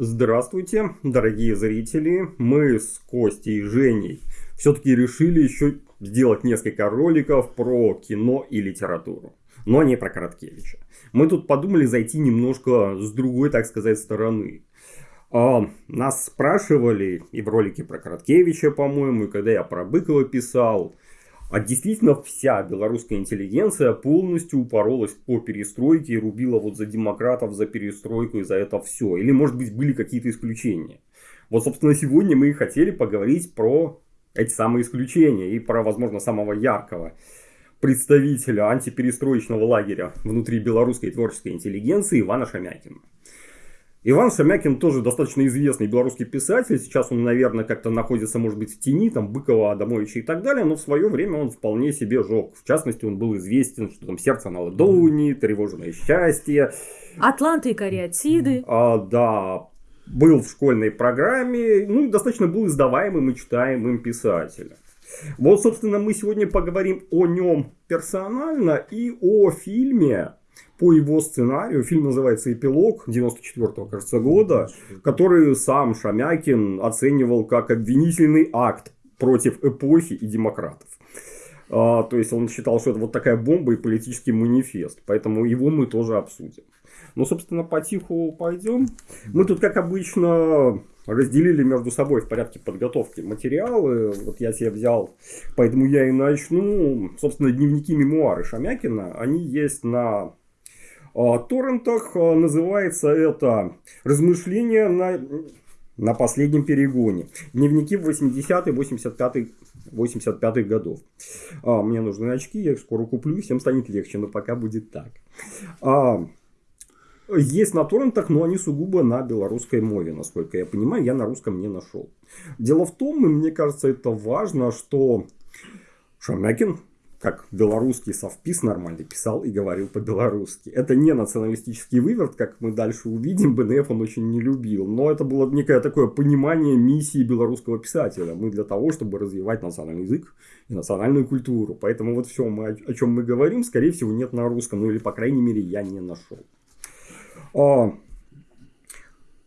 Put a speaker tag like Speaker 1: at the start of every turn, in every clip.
Speaker 1: Здравствуйте, дорогие зрители. Мы с Костей и Женей все-таки решили еще сделать несколько роликов про кино и литературу. Но не про Короткевича. Мы тут подумали зайти немножко с другой, так сказать, стороны. А, нас спрашивали и в ролике про Короткевича, по-моему, и когда я про Быкова писал, а действительно вся белорусская интеллигенция полностью упоролась по перестройке и рубила вот за демократов, за перестройку и за это все. Или может быть были какие-то исключения. Вот собственно сегодня мы и хотели поговорить про эти самые исключения и про возможно самого яркого представителя антиперестроечного лагеря внутри белорусской творческой интеллигенции Ивана Шамякина. Иван Шамякин тоже достаточно известный белорусский писатель. Сейчас он, наверное, как-то находится, может быть, в тени, там, Быкова, Адамовича и так далее. Но в свое время он вполне себе жег. В частности, он был известен, что там «Сердце на ладони», «Тревожное счастье».
Speaker 2: «Атланты и кариатиды».
Speaker 1: А, да, был в школьной программе, ну и достаточно был издаваемым и читаемым писателем. Вот, собственно, мы сегодня поговорим о нем персонально и о фильме, по его сценарию. Фильм называется «Эпилог» 94 кажется, года, который сам Шамякин оценивал как обвинительный акт против эпохи и демократов. А, то есть он считал, что это вот такая бомба и политический манифест. Поэтому его мы тоже обсудим. Ну, собственно, потиху пойдем. Мы тут, как обычно, разделили между собой в порядке подготовки материалы. Вот я себе взял, поэтому я и начну. Собственно, дневники мемуары Шамякина, они есть на торрентах. А, называется это «Размышления на, на последнем перегоне». Дневники 80-й, 85-й 85-х годов. А, мне нужны очки, я их скоро куплю, всем станет легче, но пока будет так. А, есть на торрентах, но они сугубо на белорусской мове, насколько я понимаю, я на русском не нашел. Дело в том, и мне кажется, это важно, что Шамякин как белорусский совпис нормально писал и говорил по-белорусски. Это не националистический выверт, как мы дальше увидим, БНФ он очень не любил, но это было некое такое понимание миссии белорусского писателя. Мы для того, чтобы развивать национальный язык и национальную культуру. Поэтому вот все, мы, о чем мы говорим, скорее всего, нет на русском, ну или, по крайней мере, я не нашел. А,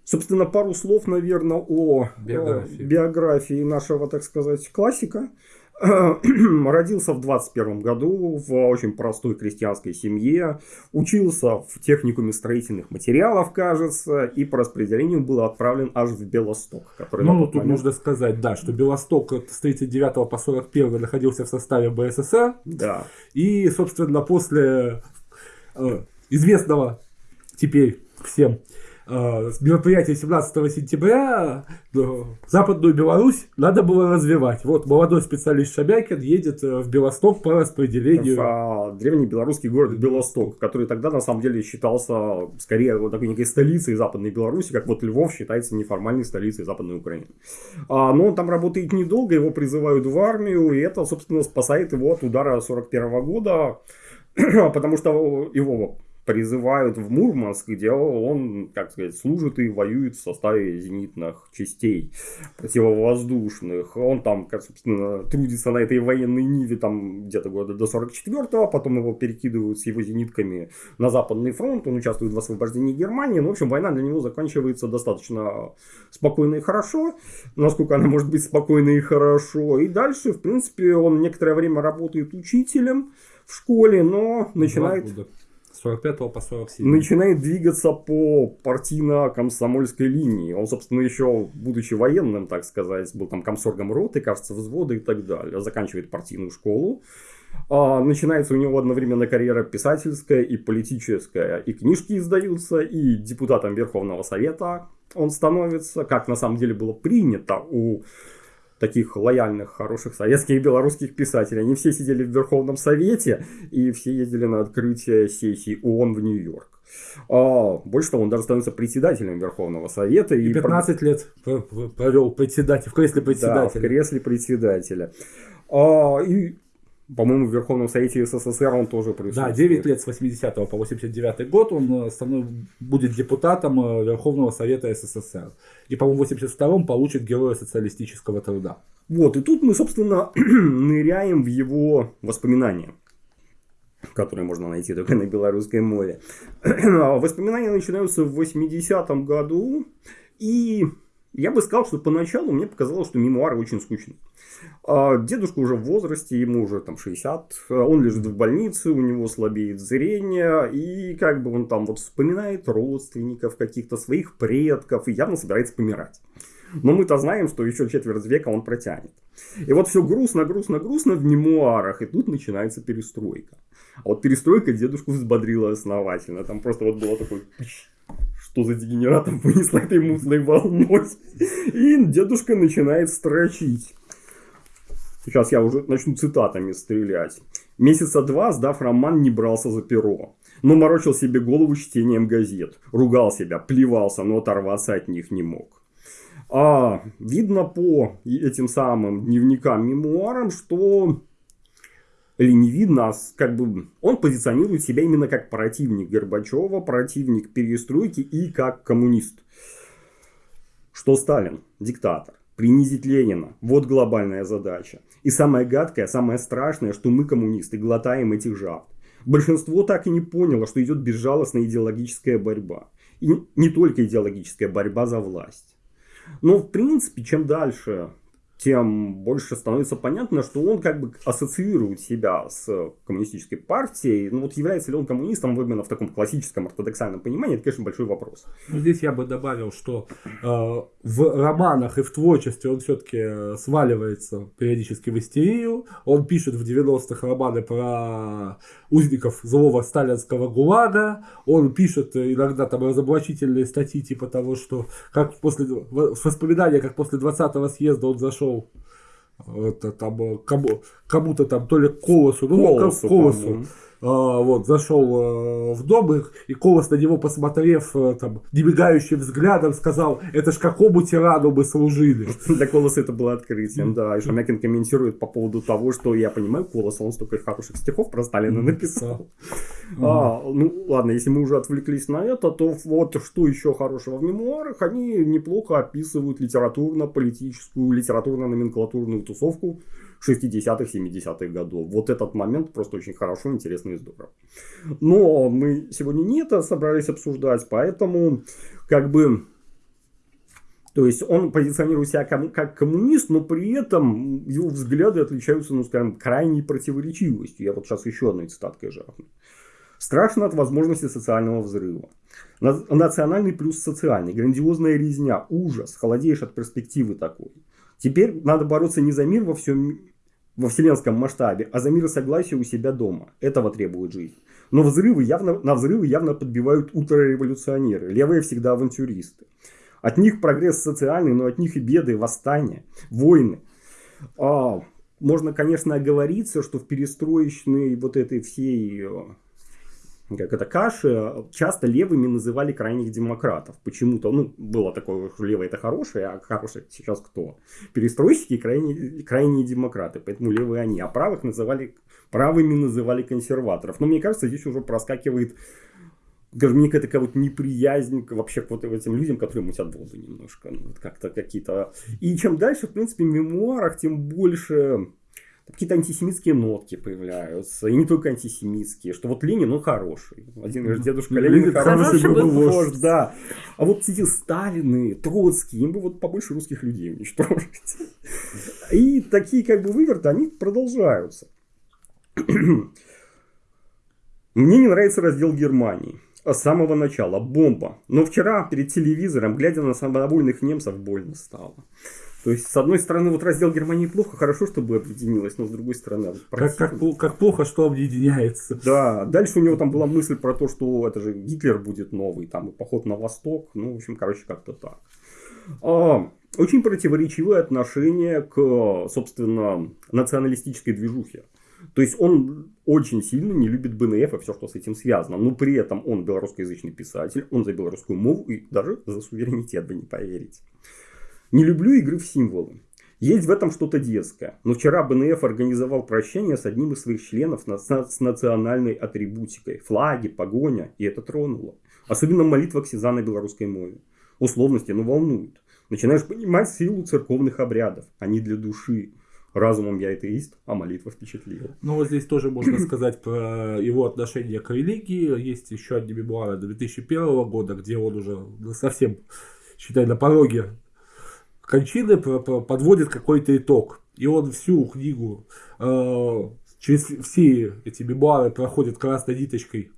Speaker 1: собственно, пару слов, наверное, о биографии, о биографии нашего, так сказать, классика. Родился в 21 году в очень простой крестьянской семье, учился в техникуме строительных материалов, кажется, и по распределению был отправлен аж в Белосток.
Speaker 3: Который ну, тут момент... нужно сказать, да, что Белосток с 39 по 41 находился в составе БССР.
Speaker 1: Да.
Speaker 3: И, собственно, после э, известного теперь всем Э, мероприятие 17 сентября э, Западную Беларусь надо было развивать. Вот молодой специалист Шабякин едет э, в Белосток по распределению. В
Speaker 1: а, древний белорусский город Белосток, который тогда на самом деле считался скорее вот такой некой столицей Западной Беларуси, как вот Львов считается неформальной столицей Западной Украины. А, но он там работает недолго, его призывают в армию, и это, собственно, спасает его от удара 41 года, потому что его призывают в Мурманск, где он, как сказать, служит и воюет в составе зенитных частей противовоздушных. Он там, как, собственно, трудится на этой военной ниве там где-то года до 44-го, потом его перекидывают с его зенитками на Западный фронт, он участвует в освобождении Германии. Ну, в общем, война для него заканчивается достаточно спокойно и хорошо, насколько она может быть спокойно и хорошо. И дальше, в принципе, он некоторое время работает учителем в школе, но начинает...
Speaker 3: 45 по 47.
Speaker 1: Начинает двигаться по партийно-комсомольской линии. Он, собственно, еще, будучи военным, так сказать, был там комсоргом роты, кажется, взвода и так далее. Заканчивает партийную школу. А, начинается у него одновременно карьера писательская и политическая. И книжки издаются, и депутатом Верховного Совета он становится, как на самом деле было принято у таких лояльных, хороших советских и белорусских писателей. Они все сидели в Верховном Совете и все ездили на открытие сессии ООН в Нью-Йорк. А, больше того, он даже становится председателем Верховного Совета.
Speaker 3: И 15 лет провел председатель, в кресле председателя.
Speaker 1: Да, в кресле председателя. А, и по-моему, в Верховном Совете СССР он тоже присутствует.
Speaker 3: Да, 9 лет с 80 по 89 год он э, станов... будет депутатом э, Верховного Совета СССР. И, по-моему, в 82-м получит Героя социалистического труда.
Speaker 1: Вот, и тут мы, собственно, ныряем в его воспоминания. которые можно найти только на белорусской мове. Воспоминания начинаются в 80-м году, и я бы сказал, что поначалу мне показалось, что мемуары очень скучные. А дедушка уже в возрасте, ему уже там 60, он лежит в больнице, у него слабеет зрение, и как бы он там вот вспоминает родственников, каких-то своих предков, и явно собирается помирать. Но мы-то знаем, что еще четверть века он протянет. И вот все грустно, грустно, грустно в мемуарах, и тут начинается перестройка. А вот перестройка дедушку взбодрила основательно. Там просто вот было такой что за дегенератом вынесла этой мутной волной. И дедушка начинает строчить. Сейчас я уже начну цитатами стрелять. Месяца два, сдав роман, не брался за перо. Но морочил себе голову чтением газет. Ругал себя, плевался, но оторваться от них не мог. А, видно по этим самым дневникам, мемуарам, что видно, а как бы он позиционирует себя именно как противник Горбачева, противник перестройки и как коммунист. Что Сталин, диктатор, принизить Ленина, вот глобальная задача. И самое гадкое, самое страшное, что мы, коммунисты, глотаем этих жаб. Большинство так и не поняло, что идет безжалостная идеологическая борьба. И не только идеологическая борьба за власть. Но в принципе, чем дальше тем больше становится понятно, что он как бы ассоциирует себя с коммунистической партией. Ну вот является ли он коммунистом именно в таком классическом ортодоксальном понимании, это, конечно, большой вопрос.
Speaker 3: Ну, здесь я бы добавил, что э, в романах и в творчестве он все-таки сваливается периодически в истерию. Он пишет в 90-х романы про узников злого сталинского ГУЛАГа. Он пишет иногда там разоблачительные статьи типа того, что как после воспоминания, как после 20-го съезда он зашел зашел это там э, кому, кому-то там то ли Колосу, ну Колосу, Колосу вот зашел а, в дом и, и Колос на него посмотрев а, там небегающим взглядом сказал, это ж какому тирану мы служили.
Speaker 1: Для Колоса это было открытием, да. И Шамякин комментирует по поводу того, что я понимаю Колоса, он столько хороших стихов про Сталина написал. А, ну ладно, если мы уже отвлеклись на это, то вот что еще хорошего в мемуарах, они неплохо описывают литературно-политическую, литературно-номенклатурную тусовку 60-х, 70-х годов. Вот этот момент просто очень хорошо, интересно и здорово. Но мы сегодня не это собрались обсуждать, поэтому как бы то есть он позиционирует себя как коммунист, но при этом его взгляды отличаются, ну, скажем, крайней противоречивостью. Я вот сейчас еще одной цитаткой жахну. Страшно от возможности социального взрыва. Национальный плюс социальный. Грандиозная резня. Ужас. Холодеешь от перспективы такой. Теперь надо бороться не за мир во всем во вселенском масштабе, а за мир и согласие у себя дома. Этого требует жизнь. Но взрывы явно, на взрывы явно подбивают ультрареволюционеры. Левые всегда авантюристы. От них прогресс социальный, но от них и беды, восстания, войны. А, можно, конечно, оговориться, что в перестроечной вот этой всей как это каши, часто левыми называли крайних демократов. Почему-то, ну, было такое, что левые это хорошие, а хорошие сейчас кто? Перестройщики и крайние, крайние демократы, поэтому левые они. А правых называли, правыми называли консерваторов. Но мне кажется, здесь уже проскакивает скажем, мне какая-то вот неприязнь вообще к вот этим людям, которые мутят воду немножко. Ну, вот как-то какие-то... И чем дальше, в принципе, в мемуарах, тем больше какие-то антисемитские нотки появляются. И не только антисемитские, что вот Ленин, он хороший. Один говорит, дедушка Ленин, Ленин хороший, хороший был вождь, да. А вот эти Сталины, Троцкий, им бы вот побольше русских людей уничтожить. И такие как бы выверты, они продолжаются. Мне не нравится раздел Германии. С самого начала. Бомба. Но вчера перед телевизором, глядя на самодовольных немцев, больно стало. То есть, с одной стороны, вот раздел Германии плохо, хорошо, чтобы объединилось, но с другой стороны...
Speaker 3: Как, как, как плохо, что объединяется.
Speaker 1: Да, дальше у него там была мысль про то, что это же Гитлер будет новый, там и поход на восток, ну, в общем, короче, как-то так. А, очень противоречивое отношение к, собственно, националистической движухе. То есть он очень сильно не любит БНФ и все, что с этим связано. Но при этом он белорусскоязычный писатель, он за белорусскую мову и даже за суверенитет, вы не поверите. Не люблю игры в символы. Есть в этом что-то детское. Но вчера БНФ организовал прощение с одним из своих членов с национальной атрибутикой. Флаги, погоня. И это тронуло. Особенно молитва Ксиза на белорусской мове. Условности, но волнуют. Начинаешь понимать силу церковных обрядов. Они для души. Разумом я атеист, а молитва впечатлила.
Speaker 3: Ну, вот здесь тоже можно сказать про его отношение к религии. Есть еще одни мемуары 2001 года, где он уже совсем, считай, на пороге кончины подводит какой-то итог. И он всю книгу э, через все эти мемуары проходит красной ниточкой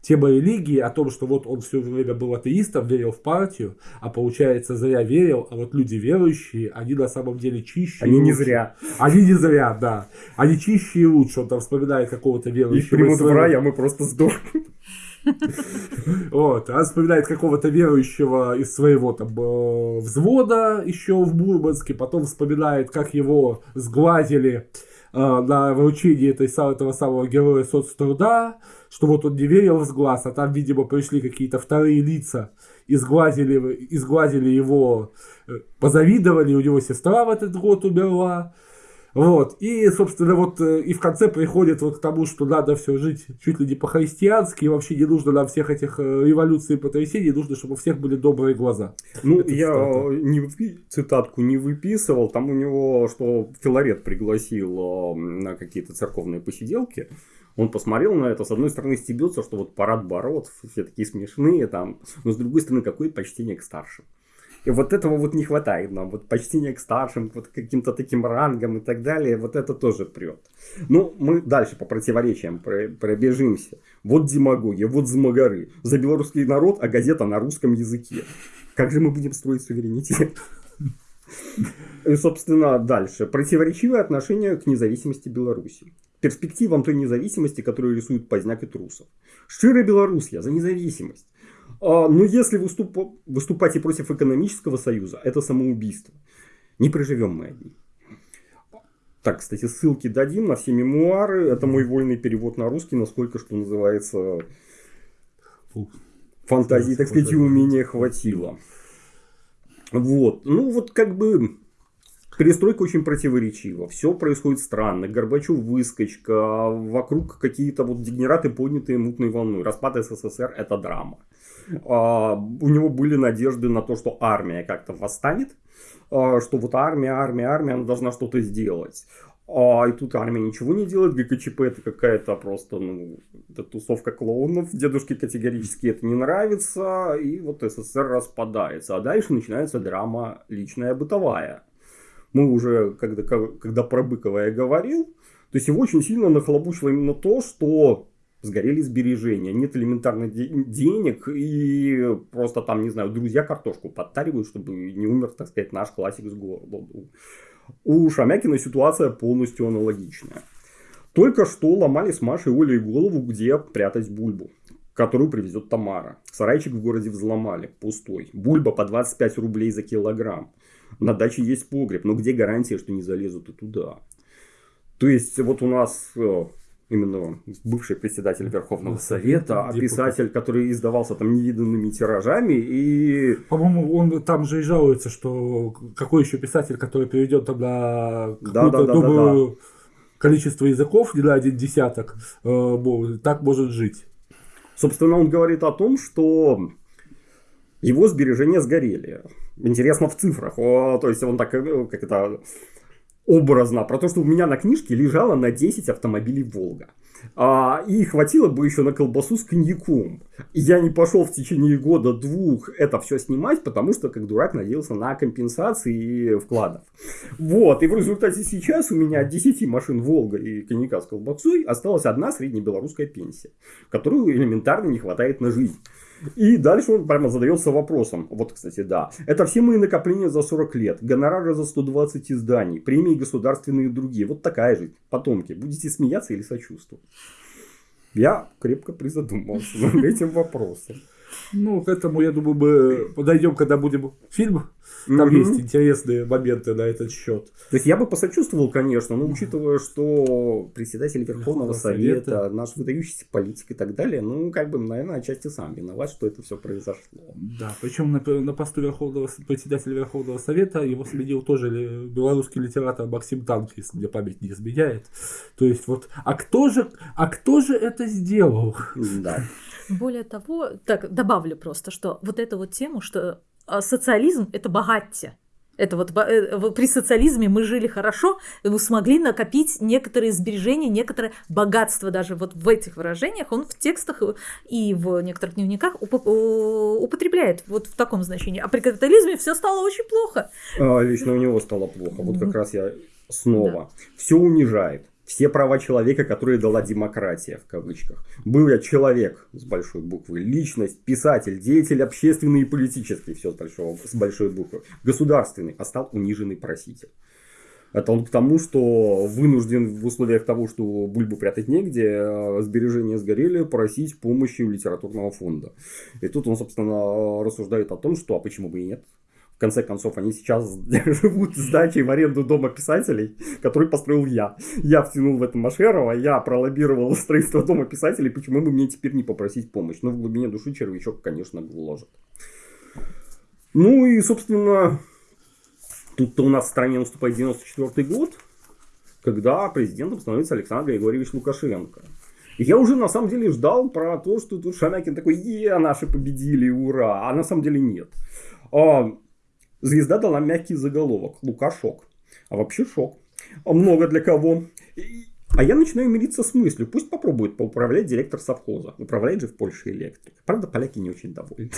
Speaker 3: тема религии, о том, что вот он все время был атеистом, верил в партию, а получается зря верил, а вот люди верующие, они на самом деле чище.
Speaker 1: Они не зря.
Speaker 3: Они не зря, да. Они чище и лучше. Он там вспоминает какого-то верующего.
Speaker 1: Их примут в рай, а мы просто сдохнем.
Speaker 3: Вот, он вспоминает какого-то верующего из своего там э, взвода еще в Мурманске, потом вспоминает, как его сглазили э, на вручении этой, этого самого героя соцтруда, что вот он не верил в сглаз, а там, видимо, пришли какие-то вторые лица, изглазили, изглазили его, э, позавидовали, у него сестра в этот год умерла. Вот. И, собственно, вот э, и в конце приходит вот к тому, что надо все жить чуть ли не по-христиански, и вообще не нужно нам всех этих э, революций и потрясений, нужно, чтобы у всех были добрые глаза.
Speaker 1: Ну, Это я цитата. не, цитатку не выписывал, там у него, что Филарет пригласил на какие-то церковные посиделки, он посмотрел на это, с одной стороны стебется, что вот парад бород, все такие смешные там, но с другой стороны, какое почтение к старшим. И вот этого вот не хватает нам, вот почтение к старшим, вот каким-то таким рангам и так далее, вот это тоже прет. Ну, мы дальше по противоречиям пробежимся. Вот демагогия, вот змагары. За белорусский народ, а газета на русском языке. Как же мы будем строить суверенитет? И, собственно, дальше. Противоречивое отношение к независимости Беларуси перспективам той независимости, которую рисуют Поздняк и Трусов. Шчирая Белоруссия за независимость. А, но если выступ... выступать и против экономического союза, это самоубийство. Не проживем мы одни. Так, кстати, ссылки дадим на все мемуары. Это мой вольный перевод на русский, насколько, что называется, фантазии, так сказать, и умения хватило. Вот. Ну, вот как бы Перестройка очень противоречива. Все происходит странно. Горбачев выскочка, вокруг какие-то вот дегенераты, поднятые мутной волной. Распад СССР – это драма. А, у него были надежды на то, что армия как-то восстанет, а, что вот армия, армия, армия, она должна что-то сделать. А, и тут армия ничего не делает, ГКЧП это какая-то просто, ну, это тусовка клоунов, дедушке категорически это не нравится, и вот СССР распадается. А дальше начинается драма личная, бытовая мы уже, когда, когда про Быкова я говорил, то есть его очень сильно нахлобучило именно то, что сгорели сбережения, нет элементарных денег, и просто там, не знаю, друзья картошку подтаривают, чтобы не умер, так сказать, наш классик с голоду. У Шамякина ситуация полностью аналогичная. Только что ломали с Машей Олей голову, где прятать бульбу, которую привезет Тамара. Сарайчик в городе взломали, пустой. Бульба по 25 рублей за килограмм. На даче есть погреб, но где гарантия, что не залезут и туда? То есть, вот у нас э, именно бывший председатель Верховного Совета, а писатель, который издавался там невиданными тиражами и...
Speaker 3: По-моему, он там же и жалуется, что какой еще писатель, который перейдет там на какую-то да, да, да, да, да. количество языков, не на один десяток, э, так может жить.
Speaker 1: Собственно, он говорит о том, что его сбережения сгорели. Интересно в цифрах. О, то есть он так, э, как это, образно, про то, что у меня на книжке лежало на 10 автомобилей «Волга». А, и хватило бы еще на колбасу с коньяком. я не пошел в течение года-двух это все снимать, потому что, как дурак, надеялся на компенсации вкладов. Вот, и в результате сейчас у меня от 10 машин «Волга» и коньяка с колбасой осталась одна среднебелорусская пенсия, которую элементарно не хватает на жизнь. И дальше он прямо задается вопросом. Вот, кстати, да. Это все мои накопления за 40 лет. Гонорары за 120 изданий. Премии государственные и другие. Вот такая жизнь. Потомки. Будете смеяться или сочувствовать? Я крепко призадумался над этим вопросом.
Speaker 3: Ну, к этому, я думаю, мы подойдем, когда будем фильм. Там mm-hmm. есть интересные моменты на этот счет.
Speaker 1: То есть я бы посочувствовал, конечно, но учитывая, что председатель Верховного Совета, Совета, наш выдающийся политик и так далее, ну, как бы, наверное, отчасти сам виноват, что это все произошло.
Speaker 3: Да, причем на, на посту Верховного, председателя Верховного Совета его сменил тоже белорусский литератор Максим Танк, если мне память не изменяет. То есть вот, а кто же, а кто же это сделал?
Speaker 1: Да.
Speaker 2: Более того, так добавлю просто, что вот эту вот тему, что а, социализм – это богатье. Это вот э, при социализме мы жили хорошо, мы смогли накопить некоторые сбережения, некоторое богатство даже вот в этих выражениях. Он в текстах и в некоторых дневниках употребляет вот в таком значении. А при капитализме все стало очень плохо.
Speaker 1: А, лично у него стало плохо. Вот как раз я снова. Да. Все унижает все права человека, которые дала демократия, в кавычках. Был я человек с большой буквы, личность, писатель, деятель общественный и политический, все с, большого, с большой буквы, государственный, а стал униженный проситель. Это он к тому, что вынужден в условиях того, что бульбу прятать негде, а сбережения сгорели, просить помощи у литературного фонда. И тут он, собственно, рассуждает о том, что а почему бы и нет конце концов, они сейчас живут с дачей в аренду дома писателей, который построил я. Я втянул в это Машерова, я пролоббировал строительство дома писателей, почему бы мне теперь не попросить помощь? Но ну, в глубине души червячок, конечно, вложит. Ну и, собственно, тут-то у нас в стране наступает 94 год, когда президентом становится Александр Григорьевич Лукашенко. Я уже на самом деле ждал про то, что тут Шамякин такой, е, наши победили, ура, а на самом деле нет. Звезда дала мягкий заголовок. Лука шок. А вообще шок. А много для кого. А я начинаю мириться с мыслью, пусть попробует поуправлять директор совхоза. Управляет же в Польше электрик. Правда, поляки не очень довольны.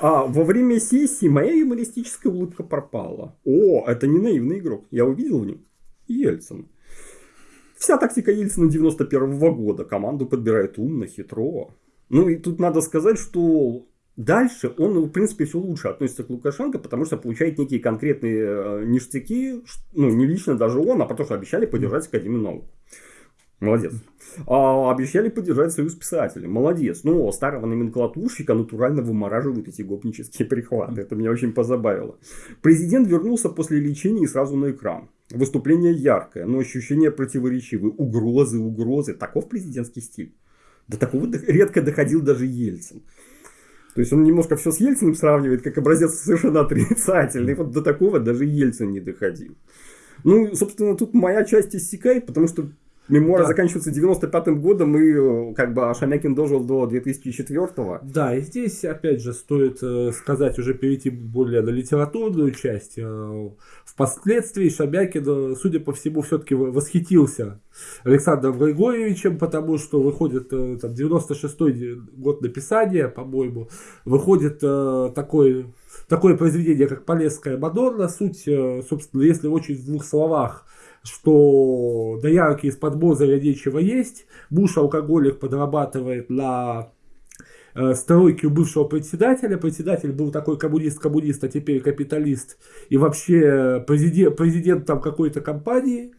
Speaker 1: А во время сессии моя юмористическая улыбка пропала. О, это не наивный игрок. Я увидел в нем Ельцин. Вся тактика Ельцина 91 -го года. Команду подбирает умно, хитро. Ну и тут надо сказать, что Дальше он, в принципе, все лучше относится к Лукашенко, потому что получает некие конкретные э, ништяки, ну, не лично даже он, а потому что обещали поддержать Академию наук. Молодец. А, обещали поддержать Союз писателей. Молодец. Ну, старого номенклатурщика натурально вымораживают эти гопнические перехваты. Это меня очень позабавило. Президент вернулся после лечения и сразу на экран. Выступление яркое, но ощущения противоречивые. Угрозы, угрозы. Таков президентский стиль. До такого редко доходил даже Ельцин. То есть он немножко все с Ельциным сравнивает, как образец совершенно отрицательный. Вот до такого даже Ельцин не доходил. Ну, собственно, тут моя часть иссякает, потому что Мемуары да. заканчиваются 95-м годом, и э, как бы Шамякин дожил до 2004-го.
Speaker 3: Да, и здесь, опять же, стоит э, сказать, уже перейти более на литературную часть. Э, впоследствии Шамякин, судя по всему, все-таки восхитился Александром Григорьевичем, потому что выходит там 96-й год написания, по-моему, выходит такой такое произведение, как Полесская Мадонна. Суть, собственно, если очень в двух словах, что доярки из-под Бозаря нечего есть, Буш алкоголик подрабатывает на э, стройке у бывшего председателя. Председатель был такой коммунист-коммунист, а теперь капиталист. И вообще президент, президент там какой-то компании.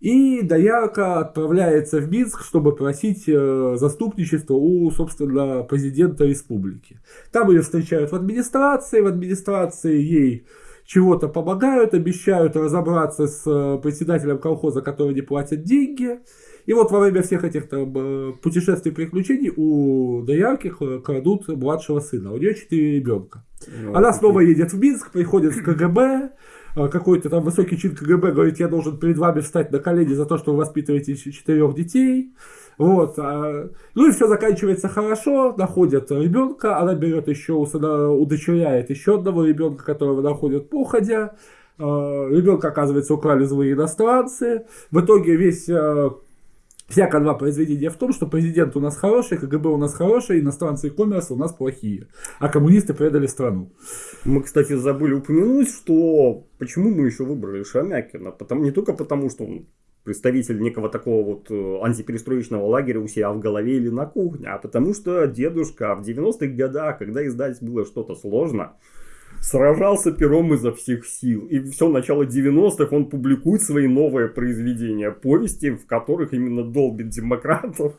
Speaker 3: И доярка отправляется в Минск, чтобы просить э, заступничество у, собственно, президента республики. Там ее встречают в администрации. В администрации ей чего-то помогают, обещают разобраться с э, председателем колхоза, который не платит деньги. И вот во время всех этих там, э, путешествий приключений у доярки крадут младшего сына. У нее четыре ребенка. Ну, Она снова едет в Минск, приходит в КГБ, э, какой-то там высокий чин КГБ говорит, я должен перед вами встать на колени за то, что вы воспитываете четырех детей. Вот. А, ну и все заканчивается хорошо, находят ребенка, она берет еще, удочеряет еще одного ребенка, которого находят походя. А, ребенка, оказывается, украли злые иностранцы. В итоге весь а, Вся канва произведения в том, что президент у нас хороший, КГБ у нас хороший, иностранцы и коммерс у нас плохие, а коммунисты предали страну.
Speaker 1: Мы, кстати, забыли упомянуть, что почему мы еще выбрали Шамякина. Потому, не только потому, что он представитель некого такого вот э, антиперестроечного лагеря у себя в голове или на кухне, а потому что дедушка в 90-х годах, когда издать было что-то сложно, сражался пером изо всех сил. И все начало 90-х он публикует свои новые произведения, повести, в которых именно долбит демократов,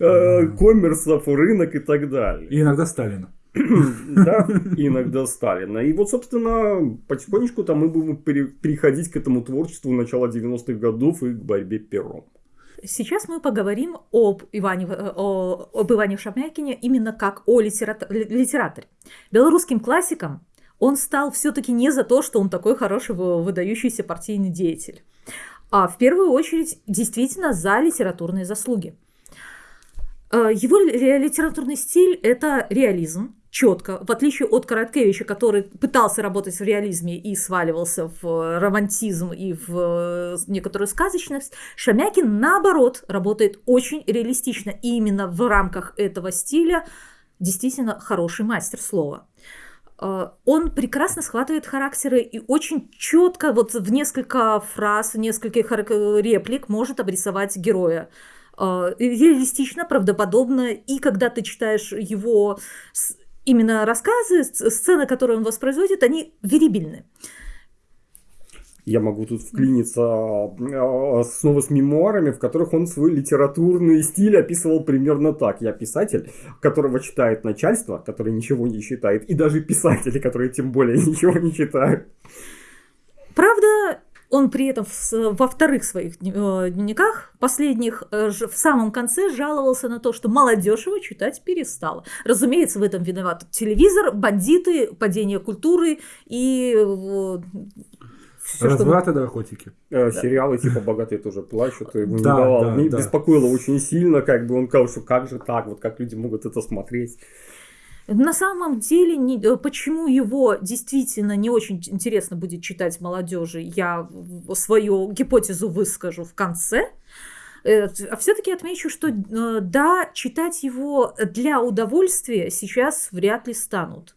Speaker 1: э, коммерсов, рынок и так далее.
Speaker 3: И иногда Сталина.
Speaker 1: да, иногда Сталина. И вот, собственно, потихонечку там мы будем переходить к этому творчеству начала 90-х годов и к борьбе пером.
Speaker 2: Сейчас мы поговорим об Иване, о, об Иване Шамякине именно как о литераторе. Белорусским классиком он стал все-таки не за то, что он такой хороший выдающийся партийный деятель, а в первую очередь действительно за литературные заслуги. Э, его литературный стиль – это реализм, четко, в отличие от Короткевича, который пытался работать в реализме и сваливался в романтизм и в некоторую сказочность, Шамякин, наоборот, работает очень реалистично. И именно в рамках этого стиля действительно хороший мастер слова. Э, он прекрасно схватывает характеры и очень четко, вот в несколько фраз, в нескольких реплик может обрисовать героя. Э, реалистично, правдоподобно, и когда ты читаешь его именно рассказы, сцены, которые он воспроизводит, они верибельны.
Speaker 1: Я могу тут вклиниться а, снова с мемуарами, в которых он свой литературный стиль описывал примерно так. Я писатель, которого читает начальство, который ничего не читает, и даже писатели, которые тем более ничего не читают.
Speaker 2: Правда, он при этом во вторых своих э, дневниках, последних, э, в самом конце жаловался на то, что молодежь его читать перестала. Разумеется, в этом виноват телевизор, бандиты, падение культуры и
Speaker 3: все, Развраты что... наркотики.
Speaker 1: Э, да. Сериалы типа «Богатые тоже плачут» давал. Да, да. беспокоило очень сильно, как бы он сказал, что как же так, вот как люди могут это смотреть.
Speaker 2: На самом деле, не, э, почему его действительно не очень интересно будет читать молодежи, я свою гипотезу выскажу в конце. Э, а все-таки отмечу, что да, читать его для удовольствия сейчас вряд ли станут.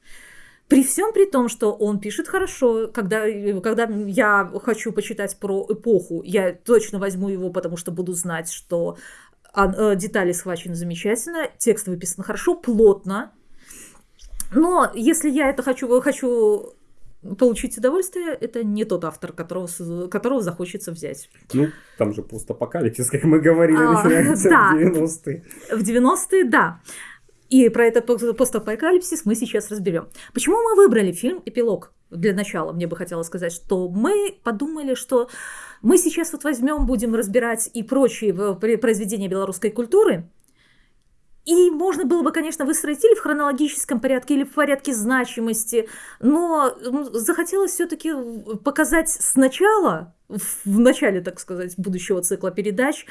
Speaker 2: При всем при том, что он пишет хорошо, когда, когда я хочу почитать про эпоху, я точно возьму его, потому что буду знать, что э, детали схвачены замечательно, текст выписан хорошо, плотно. Но если я это хочу, хочу получить удовольствие, это не тот автор, которого, которого захочется взять.
Speaker 1: Ну, там же постапокалипсис, как мы говорили, а, да. в 90-е.
Speaker 2: В 90-е, да. И про это постапокалипсис мы сейчас разберем. Почему мы выбрали фильм «Эпилог»? Для начала мне бы хотелось сказать, что мы подумали, что мы сейчас вот возьмем, будем разбирать и прочие произведения белорусской культуры, и можно было бы, конечно, выстроить или в хронологическом порядке, или в порядке значимости, но захотелось все-таки показать сначала, в начале, так сказать, будущего цикла передач,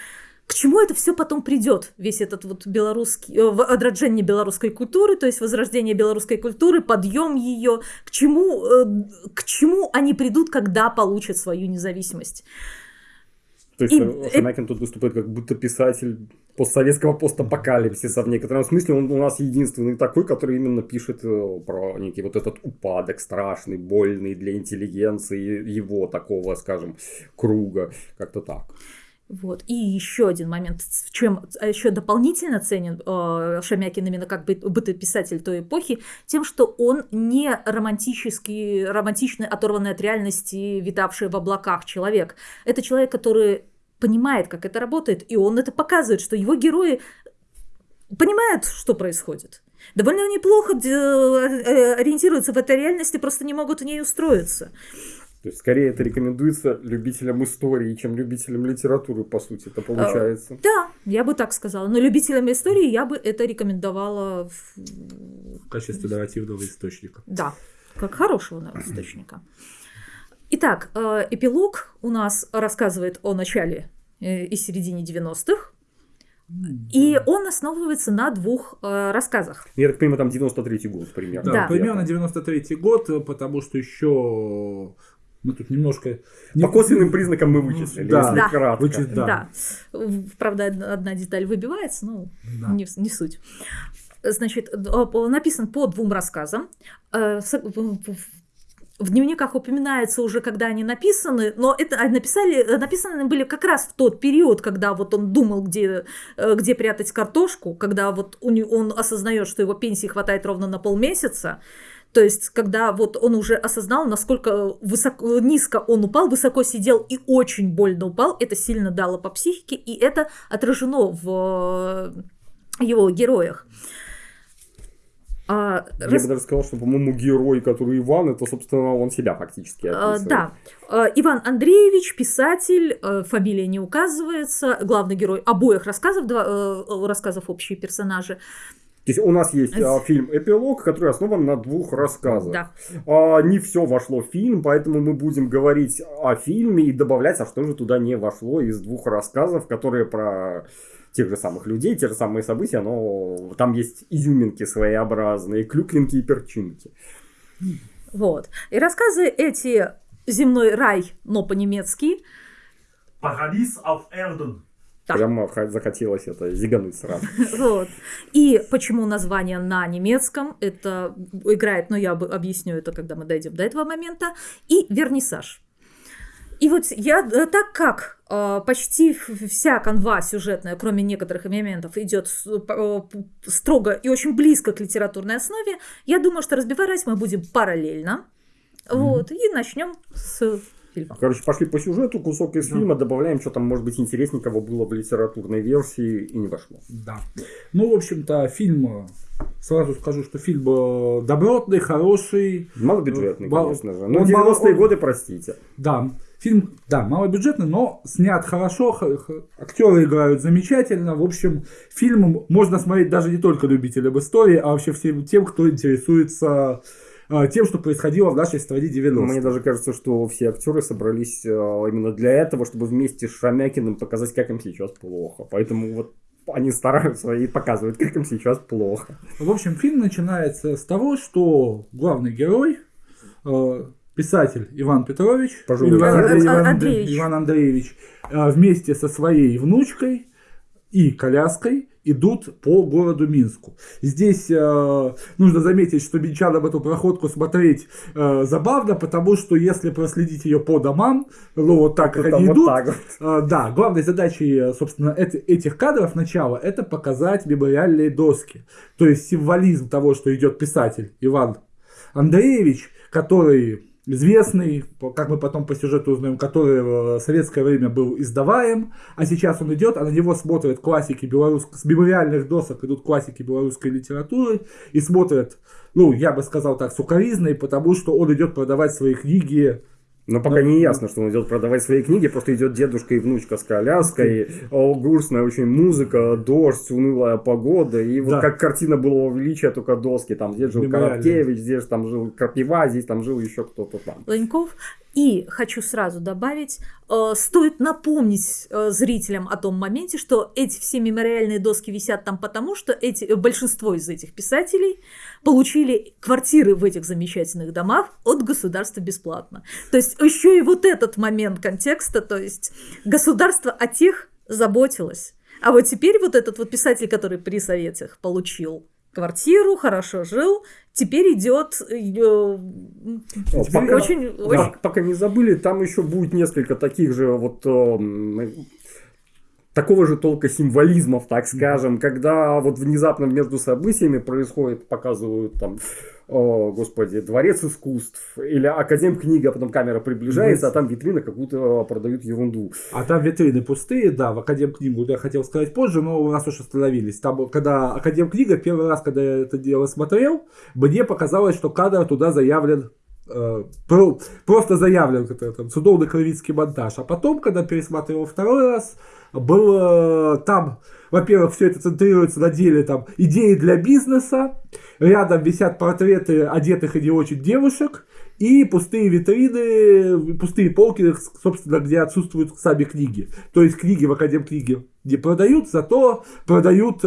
Speaker 2: к чему это все потом придет, весь этот вот белорусский, э, отраджение белорусской культуры, то есть возрождение белорусской культуры, подъем ее, к чему, э, к чему они придут, когда получат свою независимость.
Speaker 1: То есть и, Шамякин тут выступает как будто писатель постсоветского постапокалипсиса в некотором смысле. Он у нас единственный такой, который именно пишет э, про некий вот этот упадок страшный, больный для интеллигенции, его такого, скажем, круга. Как-то так.
Speaker 2: Вот. И еще один момент, в чем а еще дополнительно ценен э, Шамякин именно как бы бытописатель той эпохи, тем, что он не романтический, романтичный, оторванный от реальности, витавший в облаках человек. Это человек, который понимает, как это работает, и он это показывает, что его герои понимают, что происходит. Довольно неплохо э, э, ориентируются в этой реальности, просто не могут в ней устроиться.
Speaker 1: То есть, скорее это рекомендуется любителям истории, чем любителям литературы, по сути, это получается.
Speaker 2: А, да, я бы так сказала. Но любителям истории я бы это рекомендовала в,
Speaker 3: в качестве нарративного источника.
Speaker 2: Да, как хорошего источника. Итак, э, эпилог у нас рассказывает о начале э, и середине 90-х. И он основывается на двух э, рассказах.
Speaker 1: Я так понимаю, там 93-й год примерно.
Speaker 3: Да, да. примерно 93-й год, потому что еще мы тут немножко...
Speaker 1: По косвенным признакам мы вычислили, да, если да. кратко. Вычис...
Speaker 2: Да. да. Правда, одна деталь выбивается, но да. не, не суть. Значит, написан по двум рассказам. Э, в дневниках упоминается уже, когда они написаны, но это а, написали, написаны были как раз в тот период, когда вот он думал, где, э, где прятать картошку, когда вот он осознает, что его пенсии хватает ровно на полмесяца, то есть, когда вот он уже осознал, насколько высоко, низко он упал, высоко сидел и очень больно упал, это сильно дало по психике, и это отражено в э, его героях.
Speaker 1: А, Я рас... бы даже сказал, что, по-моему, герой, который Иван, это, собственно, он себя фактически
Speaker 2: а, описывает. А, да. Иван Андреевич, писатель, э, фамилия не указывается, главный герой обоих рассказов, два, э, рассказов общие персонажи.
Speaker 1: То есть у нас есть а, фильм «Эпилог», который основан на двух рассказах. Да. А, не все вошло в фильм, поэтому мы будем говорить о фильме и добавлять, а что же туда не вошло из двух рассказов, которые про тех же самых людей, те же самые события, но там есть изюминки своеобразные, клюквинки и перчинки.
Speaker 2: Вот. И рассказы эти «Земной рай», но по-немецки,
Speaker 3: Парадис auf Erden.
Speaker 2: Да.
Speaker 1: Прямо захотелось это зигануть сразу.
Speaker 2: Вот. И почему название на немецком, это играет, но я об- объясню это, когда мы дойдем до этого момента. И вернисаж. И вот я, э, так как почти ф- вся канва сюжетная, кроме некоторых моментов, идет э, строго и очень близко к литературной основе, я думаю, что разбивать мы будем параллельно. Вот, и начнем с фильма.
Speaker 1: Короче, пошли по сюжету, кусок из фильма, добавляем, что там, может быть, интересненького было в литературной версии и не вошло.
Speaker 3: Да. Ну, в общем-то, фильм, э, сразу скажу, что фильм э, добротный, хороший.
Speaker 1: Малобюджетный,
Speaker 3: Мал-
Speaker 1: конечно же. Ну,
Speaker 3: мало-
Speaker 1: 90-е
Speaker 3: он-
Speaker 1: годы, простите.
Speaker 3: Да, фильм, да, малобюджетный, но снят хорошо, актеры играют замечательно. В общем, фильм можно смотреть даже не только любителям истории, а вообще всем тем, кто интересуется э, тем, что происходило в нашей стране 90
Speaker 1: Мне даже кажется, что все актеры собрались э, именно для этого, чтобы вместе с Шамякиным показать, как им сейчас плохо. Поэтому вот они стараются и показывают, как им сейчас плохо.
Speaker 3: В общем, фильм начинается с того, что главный герой, э, писатель Иван Петрович,
Speaker 1: Пожилой
Speaker 3: Иван. Андрей- Иван
Speaker 2: Андреевич.
Speaker 3: Иван Андреевич, э, вместе со своей внучкой и коляской идут по городу Минску. Здесь э, нужно заметить, что минчанам эту проходку смотреть э, забавно, потому что если проследить ее по домам, ну вот так, как они
Speaker 1: вот
Speaker 3: идут,
Speaker 1: так вот.
Speaker 3: а, Да, главной задачей, э, собственно, эт- этих кадров начала это показать мемориальные доски. То есть символизм того, что идет писатель Иван Андреевич, который известный, как мы потом по сюжету узнаем, который в советское время был издаваем, а сейчас он идет, а на него смотрят классики белорусской, с мемориальных досок идут классики белорусской литературы и смотрят, ну, я бы сказал так, сукоризной, потому что он идет продавать свои книги
Speaker 1: Но пока не ясно, что он идет продавать свои книги, просто идет дедушка и внучка с коляской, о, грустная очень музыка, дождь, унылая погода, и вот
Speaker 3: Да.
Speaker 1: как картина былого величия, только доски, там здесь жил
Speaker 3: Мемориальные.
Speaker 1: Коробкевич, здесь там жил Крапива, здесь там жил еще кто-то там.
Speaker 2: Леньков. И хочу сразу добавить, э, стоит напомнить э, зрителям о том моменте, что эти все мемориальные доски висят там потому, что эти, э, большинство из этих писателей получили квартиры в этих замечательных домах от государства бесплатно. То есть еще и вот этот момент контекста, то есть государство о тех заботилось. А вот теперь вот этот вот писатель, который при советах получил квартиру, хорошо жил, теперь идет э, теперь
Speaker 1: пока-
Speaker 2: очень,
Speaker 1: Да,
Speaker 2: очень
Speaker 1: пока не забыли, там еще будет несколько таких же вот эм, такого же толка символизмов, так скажем, когда вот внезапно между событиями происходит, показывают там, о, господи, дворец искусств или академ книга, а потом камера приближается, а там витрина какую-то продают ерунду.
Speaker 3: А там витрины пустые, да, в Академ книгу я хотел сказать позже, но у нас уж остановились. Там, когда Академ книга, первый раз, когда я это дело смотрел, мне показалось, что кадр туда заявлен э, про- просто заявлен там судовно-кровицкий монтаж. А потом, когда пересматривал второй раз, было там, во-первых, все это центрируется на деле там идеи для бизнеса, рядом висят портреты одетых и не очень девушек, и пустые витрины, пустые полки, собственно, где отсутствуют сами книги. То есть книги в Академ книги не продают, зато продают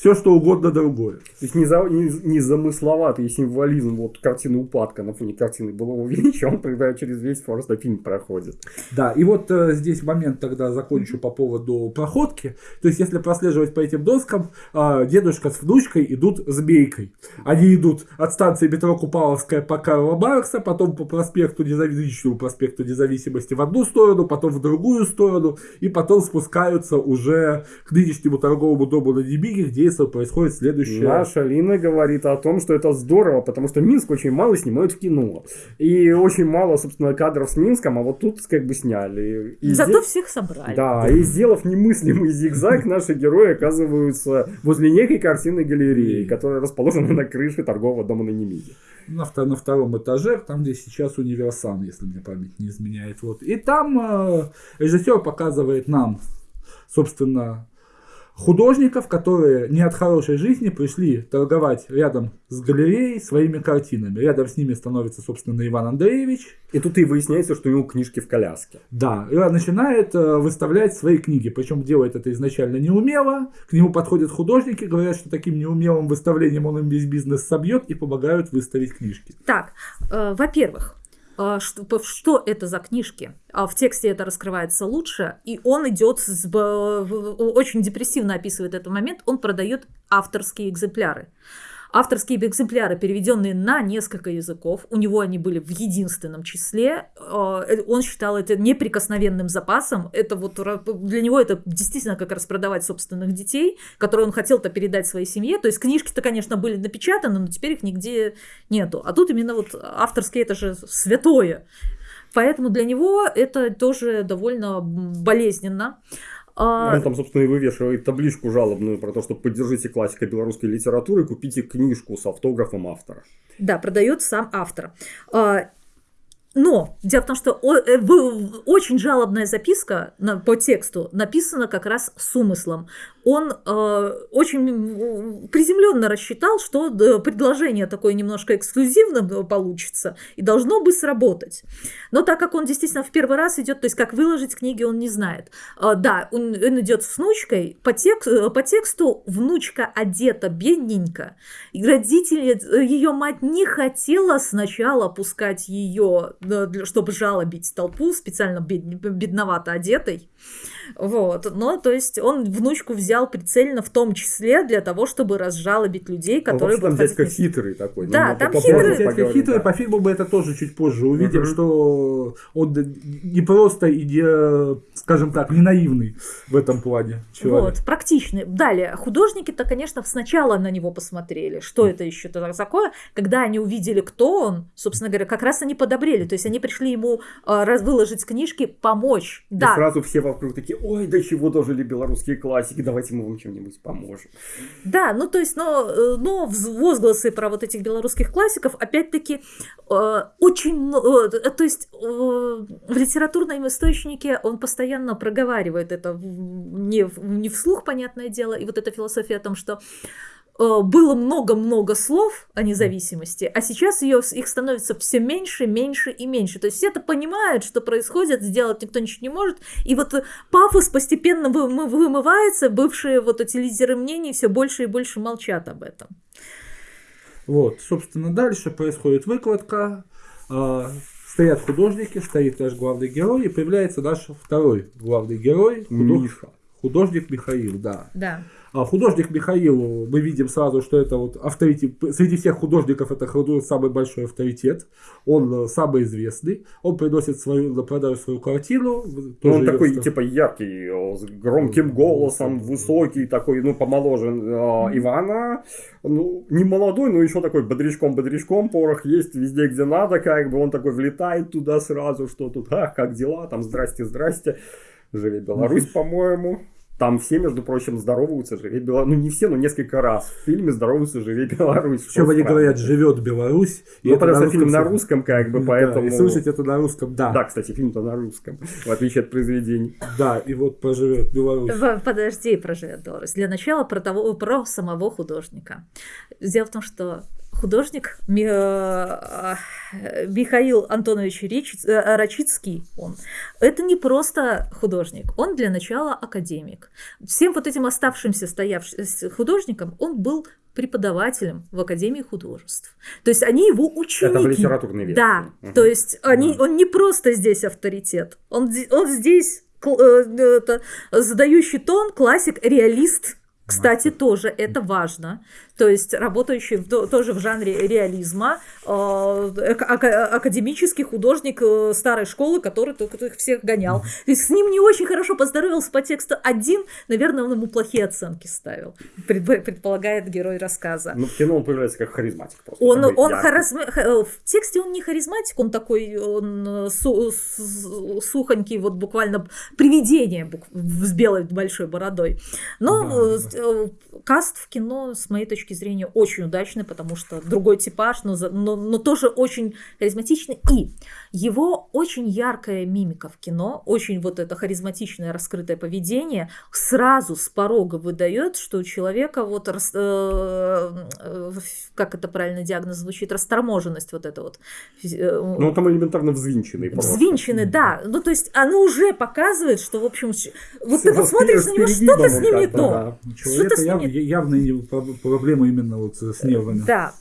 Speaker 3: все, что угодно другое.
Speaker 1: То есть неза- не- незамысловатый символизм вот картины упадка на фоне картины былого величия, он тогда через весь просто фильм проходит.
Speaker 3: Да, и вот э, здесь момент тогда закончу по поводу проходки. То есть, если прослеживать по этим доскам, э, дедушка с внучкой идут змейкой. Они идут от станции метро Купаловская по Карла Маркса, потом по проспекту Независимости, проспекту Независимости в одну сторону, потом в другую сторону, и потом спускаются уже к нынешнему торговому дому на Демиге, где происходит следующее.
Speaker 1: Наша Лина говорит о том, что это здорово, потому что Минск очень мало снимают в кино. И очень мало, собственно, кадров с Минском, а вот тут как бы сняли. И
Speaker 2: Зато
Speaker 1: здесь-
Speaker 2: всех собрали.
Speaker 1: Да, и сделав немыслимый зигзаг, наши герои оказываются возле некой картинной галереи, которая расположена на крыше торгового дома на Немиге.
Speaker 3: на, на втором этаже, там, где сейчас универсам, если мне память не изменяет. Вот. И там э, режиссер показывает нам, собственно, художников, которые не от хорошей жизни пришли торговать рядом с галереей своими картинами. Рядом с ними становится, собственно, Иван Андреевич.
Speaker 1: И тут и выясняется, что у него книжки в коляске.
Speaker 3: Да, и он начинает э, выставлять свои книги, причем делает это изначально неумело. К нему подходят художники, говорят, что таким неумелым выставлением он им весь бизнес собьет и помогают выставить книжки.
Speaker 2: Так, э, во-первых, что, по- что это за книжки? А В тексте это раскрывается лучше, и он идет, с, очень депрессивно описывает этот момент, он продает авторские экземпляры. Авторские экземпляры, переведенные на несколько языков, у него они были в единственном числе. Э, Он считал это неприкосновенным запасом. Это вот для него это действительно как распродавать собственных детей, которые он хотел-то передать своей семье. То есть книжки-то, конечно, были напечатаны, но теперь их нигде нету. А тут именно вот авторские это же святое. Поэтому для него это тоже довольно болезненно. А,
Speaker 1: Он там, собственно, и вывешивает табличку жалобную про то, что поддержите классика белорусской литературы, купите книжку с автографом автора.
Speaker 2: Да, продает сам автор. Но дело в том, что э, очень жалобная записка по тексту написана как раз с умыслом. Он э, очень приземленно рассчитал, что предложение такое немножко эксклюзивным получится и должно бы сработать. Но так как он действительно в первый раз идет, то есть как выложить книги, он не знает. Да, он, идет с внучкой. По, тек- э, по тексту внучка одета бедненько. И родители, э, ее мать не хотела сначала пускать ее, чтобы жалобить толпу, специально бед- бедновато одетой. Вот. Но, то есть, он внучку взял прицельно в том числе для того, чтобы разжалобить людей,
Speaker 1: Он
Speaker 2: которые
Speaker 1: вообще там дядька хитрый такой.
Speaker 2: Да,
Speaker 1: Ну, мы
Speaker 2: там хитрый.
Speaker 3: Дядька
Speaker 1: поговорим,
Speaker 3: хитрый,
Speaker 1: да.
Speaker 3: по фильму мы это тоже чуть позже увидим,
Speaker 1: Мгм.
Speaker 3: что он не просто, и не, скажем так, не наивный в этом плане человек.
Speaker 2: Вот, практичный. Далее, художники-то, конечно, сначала на него посмотрели, что это еще такое. Когда они увидели, кто он, собственно говоря, как раз они подобрели. То есть они пришли ему э, выложить книжки, помочь.
Speaker 1: И
Speaker 2: Да,
Speaker 1: сразу все вокруг такие, ой, да чего дожили белорусские классики, давайте мы вам чем-нибудь поможем.
Speaker 2: Да, ну то есть, но, э, но возгласы про вот этих белорусских классиков, опять-таки, э, очень, э, то есть в литературном источнике он постоянно проговаривает это не, не вслух, понятное дело, и вот эта философия о том, что было много-много слов о независимости, а сейчас ее, их становится все меньше, меньше и меньше. То есть все это понимают, что происходит, сделать никто ничего не может. И вот э, пафос постепенно вы- вымывается, бывшие вот эти лидеры мнений все больше и больше молчат об этом.
Speaker 3: Вот, собственно, дальше происходит выкладка. а, стоят художники, стоит наш главный герой, и появляется наш второй главный герой, худож-
Speaker 1: Миша.
Speaker 3: художник Михаил, да.
Speaker 2: Да.
Speaker 3: А художник Михаил, мы видим сразу, что это вот авторитет, среди всех художников это худу- самый большой авторитет, он э, самый известный, он приносит свою, на продажу свою картину.
Speaker 1: Ну, он такой,
Speaker 3: ста-
Speaker 1: типа, яркий, э, с громким голосом, высокий, такой, ну, помоложе э, Ивана. Ну, не молодой, но еще такой бодрячком-бодрячком. Порох есть везде, где надо, как бы. Он такой влетает туда сразу, что тут, ах, как дела, там, здрасте, здрасте. Живи Беларусь, по-моему. Там все, между прочим, здороваются, живи Беларусь. Ну, не все, но несколько раз в фильме здороваются, живи Беларусь.
Speaker 3: Причем
Speaker 1: Что
Speaker 3: они говорят, живет Беларусь.
Speaker 1: Ну,
Speaker 3: это
Speaker 1: потому что фильм на русском, как бы,
Speaker 3: Да,
Speaker 1: поэтому...
Speaker 3: и слышать это на русском, да.
Speaker 1: Да, кстати, фильм-то на русском, в отличие от произведений.
Speaker 3: Да, и вот поживет Беларусь.
Speaker 2: Подожди, проживет Беларусь. Для начала про, того, про самого художника. Дело в том, что художник э, Михаил Антонович э, Рачицкий, он, это не просто художник, он для начала академик. Всем вот этим оставшимся стоявшим художникам он был преподавателем в Академии художеств. То есть они его ученики.
Speaker 1: Это в литературной версии.
Speaker 2: Да,
Speaker 1: Мгм.
Speaker 2: то есть они, он не просто здесь авторитет, он, он здесь э, это, задающий тон, классик, реалист. Кстати, тоже это важно. То есть работающий в- то- тоже в жанре реализма, э, академический художник э, старой школы, который только их всех гонял. То есть с ним не очень хорошо поздоровался по тексту один, наверное, он ему плохие оценки ставил, пред- предполагает герой рассказа.
Speaker 1: Ну, в кино он появляется как харизматик просто.
Speaker 2: Он, он харизма- ха- э, в тексте он не харизматик, он такой он су- сухонький, вот буквально привидение с белой большой бородой. Но
Speaker 3: Да,
Speaker 2: каст в кино, с моей точки зрения, очень удачный, потому что другой типаж, но, но, но тоже очень харизматичный. И его очень яркая мимика в кино, очень вот это харизматичное раскрытое поведение сразу с порога выдает, что у человека вот, рас- э, э, как это правильно диагноз звучит, расторможенность вот эта вот. э,
Speaker 1: Ну, он там элементарно взвинченный просто.
Speaker 2: Взвинчены, да. Ну, то есть оно уже показывает, что, в общем, вот ты
Speaker 1: Всё
Speaker 2: вот смотришь на него, что-то с ним не то.
Speaker 1: да.
Speaker 2: Что-то
Speaker 3: человека
Speaker 2: с
Speaker 3: яв- явные проб- проблемы именно вот с нервами.
Speaker 2: Да.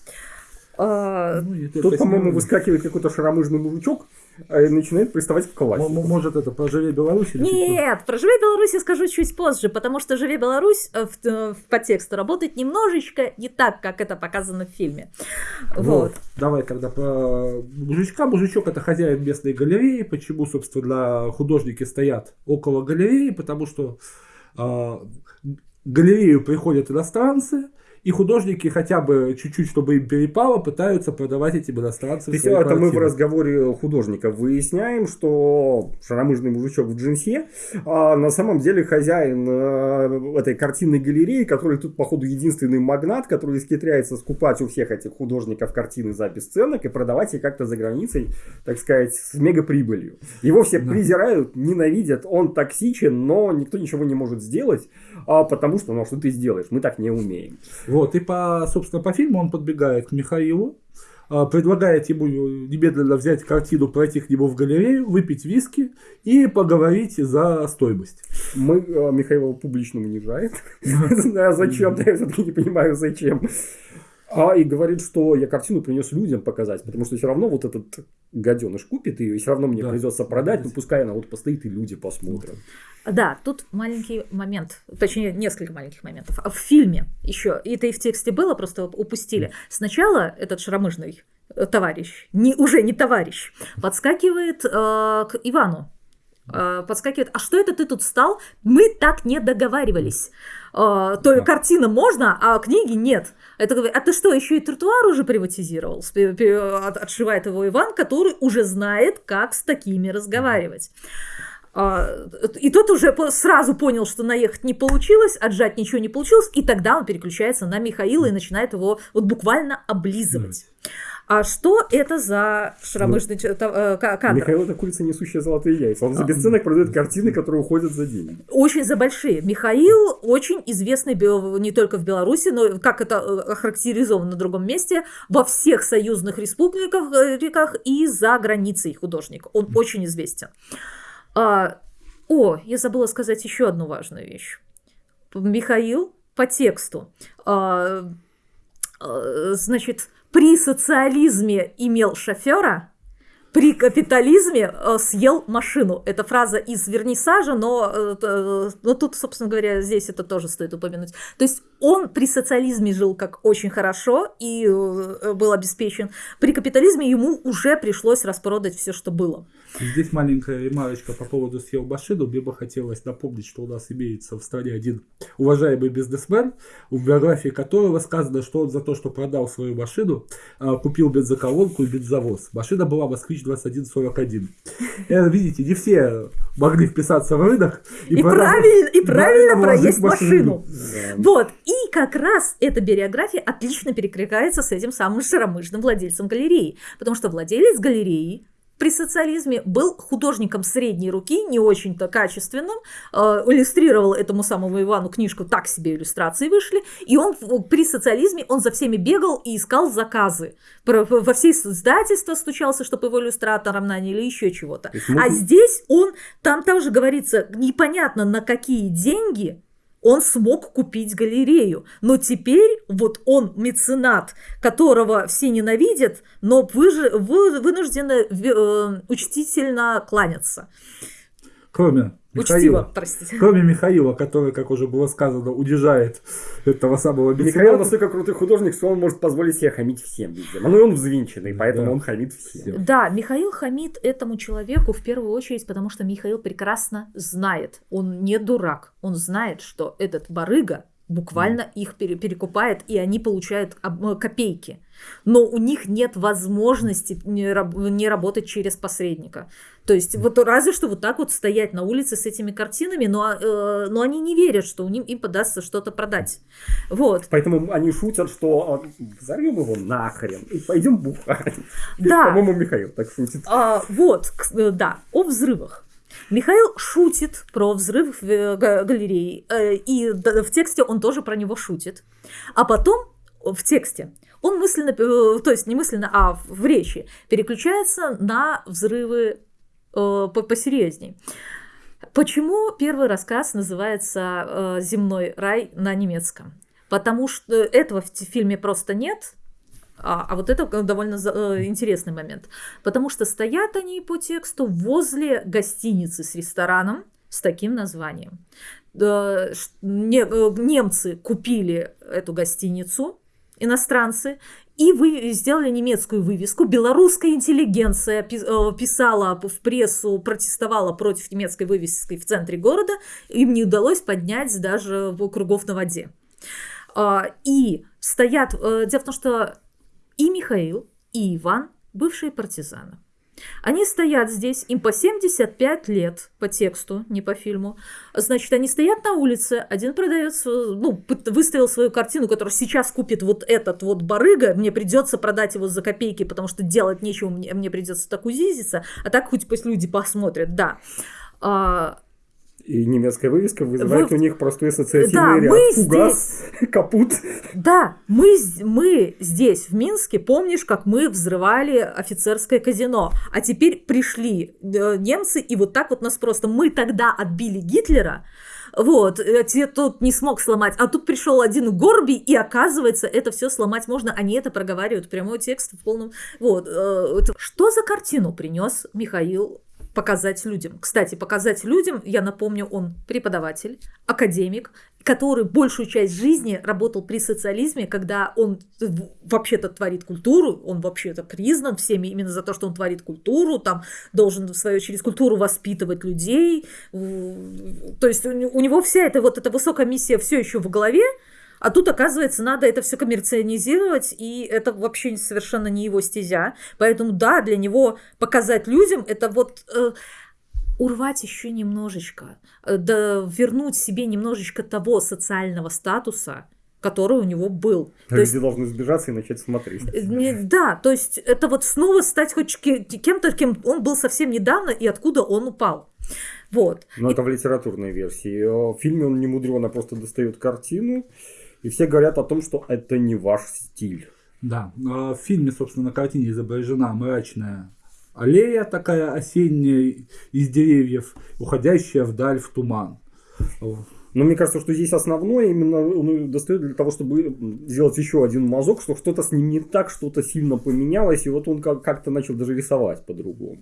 Speaker 2: А,
Speaker 3: Ну,
Speaker 1: Тут, по-моему,
Speaker 3: нервами.
Speaker 1: выскакивает какой-то шаромыжный мужичок а, и начинает приставать к
Speaker 3: м- Может, это про «Живе Беларусь» или?
Speaker 2: Нет, про «Живе Беларусь» я скажу чуть позже, потому что «Живе Беларусь» э, в, э, в подтексту работает немножечко не так, как это показано в фильме. Вот.
Speaker 3: Вот. Давай тогда про мужичка. Мужичок это хозяин местной галереи. Почему, собственно, художники стоят около галереи? Потому что в галерею приходят иностранцы, и художники хотя бы чуть-чуть, чтобы им перепало, пытаются продавать этим иностранцам
Speaker 1: То есть это мы в разговоре художника выясняем, что шаромыжный мужичок в джинсе а на самом деле хозяин э, этой картинной галереи, который тут, походу, единственный магнат, который исхитряется скупать у всех этих художников картины за бесценок и продавать их как-то за границей, так сказать, с мегаприбылью. Его все
Speaker 3: Да.
Speaker 1: презирают, ненавидят, он токсичен, но никто ничего не может сделать, а потому что, ну, а что ты сделаешь, мы так не умеем.
Speaker 3: Вот, и по, собственно, по фильму он подбегает к Михаилу, а, предлагает ему немедленно взять картину, пройти к нему в галерею, выпить виски и поговорить за стоимость.
Speaker 1: Мы э, Михаила публично унижает. А зачем? Я все-таки не понимаю, зачем. А и говорит, что я картину принес людям показать, потому что все равно вот этот гаденыш купит ее, и все равно мне
Speaker 3: Да.
Speaker 1: придется продать, ну пускай она вот постоит и люди посмотрят.
Speaker 2: Да, тут маленький момент, точнее, несколько маленьких моментов. А В фильме еще, и это и в тексте было, просто упустили. Сначала этот шаромыжный э, товарищ, не, уже не товарищ, подскакивает э, к Ивану. Э, подскакивает, а что это ты тут стал? Мы так не договаривались. Э, то
Speaker 3: Да.
Speaker 2: картина можно, а книги нет. Это говорит, а ты что, еще и тротуар уже приватизировал? Отшивает его Иван, который уже знает, как с такими разговаривать. А, И тот уже сразу понял, что наехать не получилось, отжать ничего не получилось, и тогда он переключается на Михаила и начинает его вот буквально облизывать. А что это за шаромыжный ч- та- э, ка- кадр?
Speaker 1: Михаил это курица, несущая золотые яйца. Он за бесценок продает картины, которые уходят за деньги.
Speaker 2: Очень за большие. Михаил очень известный не только в Беларуси, но как это э, охарактеризовано на другом месте, во всех союзных республиках э, реках и за границей художник. Он очень известен. А, о, я забыла сказать еще одну важную вещь. Михаил по тексту, а, а, значит, при социализме имел шофера, при капитализме э, съел машину. Это фраза из вернисажа, но, э, э, но тут, собственно говоря, здесь это тоже стоит упомянуть. То есть он при социализме жил как очень хорошо и был обеспечен. При капитализме ему уже пришлось распродать все, что было.
Speaker 3: Здесь маленькая ремарочка по поводу съел машину. Мне бы хотелось напомнить, что у нас имеется в стране один уважаемый бизнесмен, в биографии которого сказано, что он за то, что продал свою машину, а, купил бензоколонку и бензовоз. Машина была «Москвич 2141». Э, Видите, не все могли вписаться в рынок
Speaker 2: И,
Speaker 3: продать-
Speaker 2: правильно, и правильно проесть
Speaker 3: в
Speaker 2: машину.
Speaker 1: Да.
Speaker 2: Вот, и как раз эта биография отлично перекликается с этим самым шаромыжным владельцем галереи, потому что владелец галереи при социализме был художником средней руки, не очень-то качественным, э, иллюстрировал этому самому Ивану книжку, так себе иллюстрации вышли, и он при социализме, он за всеми бегал и искал заказы. Во все издательства стучался, чтобы его иллюстратором наняли, еще чего-то. А здесь он, там тоже говорится, непонятно на какие деньги он смог купить галерею. Но теперь вот он меценат, которого все ненавидят, но выжи- вы- вынуждены э, учтительно кланяться.
Speaker 3: Кроме
Speaker 2: Учтиво,
Speaker 3: Михаила.
Speaker 2: простите.
Speaker 3: Кроме Михаила, который, как уже было сказано, удержает этого самого
Speaker 1: Михаил
Speaker 3: мецената.
Speaker 1: настолько крутой художник, что он может позволить себе хамить всем, видимо. Ну и он взвинченный, поэтому
Speaker 3: Да.
Speaker 1: он хамит всем.
Speaker 2: Да, Михаил хамит этому человеку в первую очередь, потому что Михаил прекрасно знает, он не дурак, он знает, что этот барыга буквально их пере- перекупает, и они получают э, копейки. Но у них нет возможности не, раб- не работать через посредника. То есть вот разве что вот так вот стоять на улице с этими картинами, но, э, но они не верят, что у них им подастся что-то продать. Вот.
Speaker 1: Поэтому они шутят, что а, взорвем его нахрен и пойдем бухать.
Speaker 2: Да.
Speaker 1: По-моему, Михаил так шутит.
Speaker 2: А, вот, э, да, о взрывах. Михаил шутит про взрыв э, га- галерее, э, и в тексте он тоже про него шутит. А потом в тексте он мысленно, то есть не мысленно, а в- речи переключается на взрывы посерьезней. Почему первый рассказ называется э, «Земной рай» на немецком? Потому что этого в фильме просто нет, а, а вот это довольно э, интересный момент. Потому что стоят они по тексту возле гостиницы с рестораном с таким названием. Э, э, немцы купили эту гостиницу, иностранцы, и вы сделали немецкую вывеску. Белорусская интеллигенция э, писала в прессу, протестовала против немецкой вывески в центре города. Им не удалось поднять даже кругов на воде. А, И стоят... э, Дело в том, что и Михаил, и Иван бывшие партизаны. Они стоят здесь, им по 75 лет по тексту, не по фильму. Значит, они стоят на улице, один продает, ну, выставил свою картину, которую сейчас купит вот этот вот барыга, мне придется продать его за копейки, потому что делать нечего, мне, мне придется так узизиться, а так хоть пусть люди посмотрят, да.
Speaker 1: И немецкая вывеска вызывает
Speaker 2: Вы-
Speaker 1: у них простой ассоциативный
Speaker 2: Да,
Speaker 1: ряд.
Speaker 2: мы
Speaker 1: Фугас, капут.
Speaker 2: Да, мы, мы здесь, в Минске, помнишь, как мы взрывали офицерское казино, а теперь пришли э, немцы, и вот так вот нас просто... Мы тогда отбили Гитлера, вот, э, те тут не смог сломать, а тут пришел один Горби, и оказывается, это все сломать можно, они это проговаривают, прямой текст в полном... Вот, э, что за картину принес Михаил показать людям. Кстати, показать людям, я напомню, он преподаватель, академик, который большую часть жизни работал при социализме, когда он вообще-то творит культуру, он вообще-то признан всеми именно за то, что он творит культуру, там должен, в свою очередь, культуру воспитывать людей. То есть у него вся эта вот эта высокая миссия все еще в голове, а тут, оказывается, надо это все коммерциализировать, и это вообще совершенно не его стезя. Поэтому, да, для него показать людям это вот э, урвать еще немножечко, э, да, вернуть себе немножечко того социального статуса, который у него был. То есть,
Speaker 1: Люди должны сбежаться и начать смотреть.
Speaker 2: э, да, то есть это вот снова стать хоть ке- кем-то, кем он был совсем недавно, и откуда он упал. Вот.
Speaker 1: Но это в литературной версии. Э, В фильме он не мудрено просто достает картину, и все говорят о том, что это не ваш стиль.
Speaker 3: Да, а в фильме, собственно, на картине изображена мрачная аллея такая осенняя из деревьев, уходящая вдаль в туман.
Speaker 1: Но мне кажется, что здесь основное именно он достает для того, чтобы сделать еще один мазок, что что-то с ним не так, что-то сильно поменялось, и вот он как- как-то начал даже рисовать по-другому.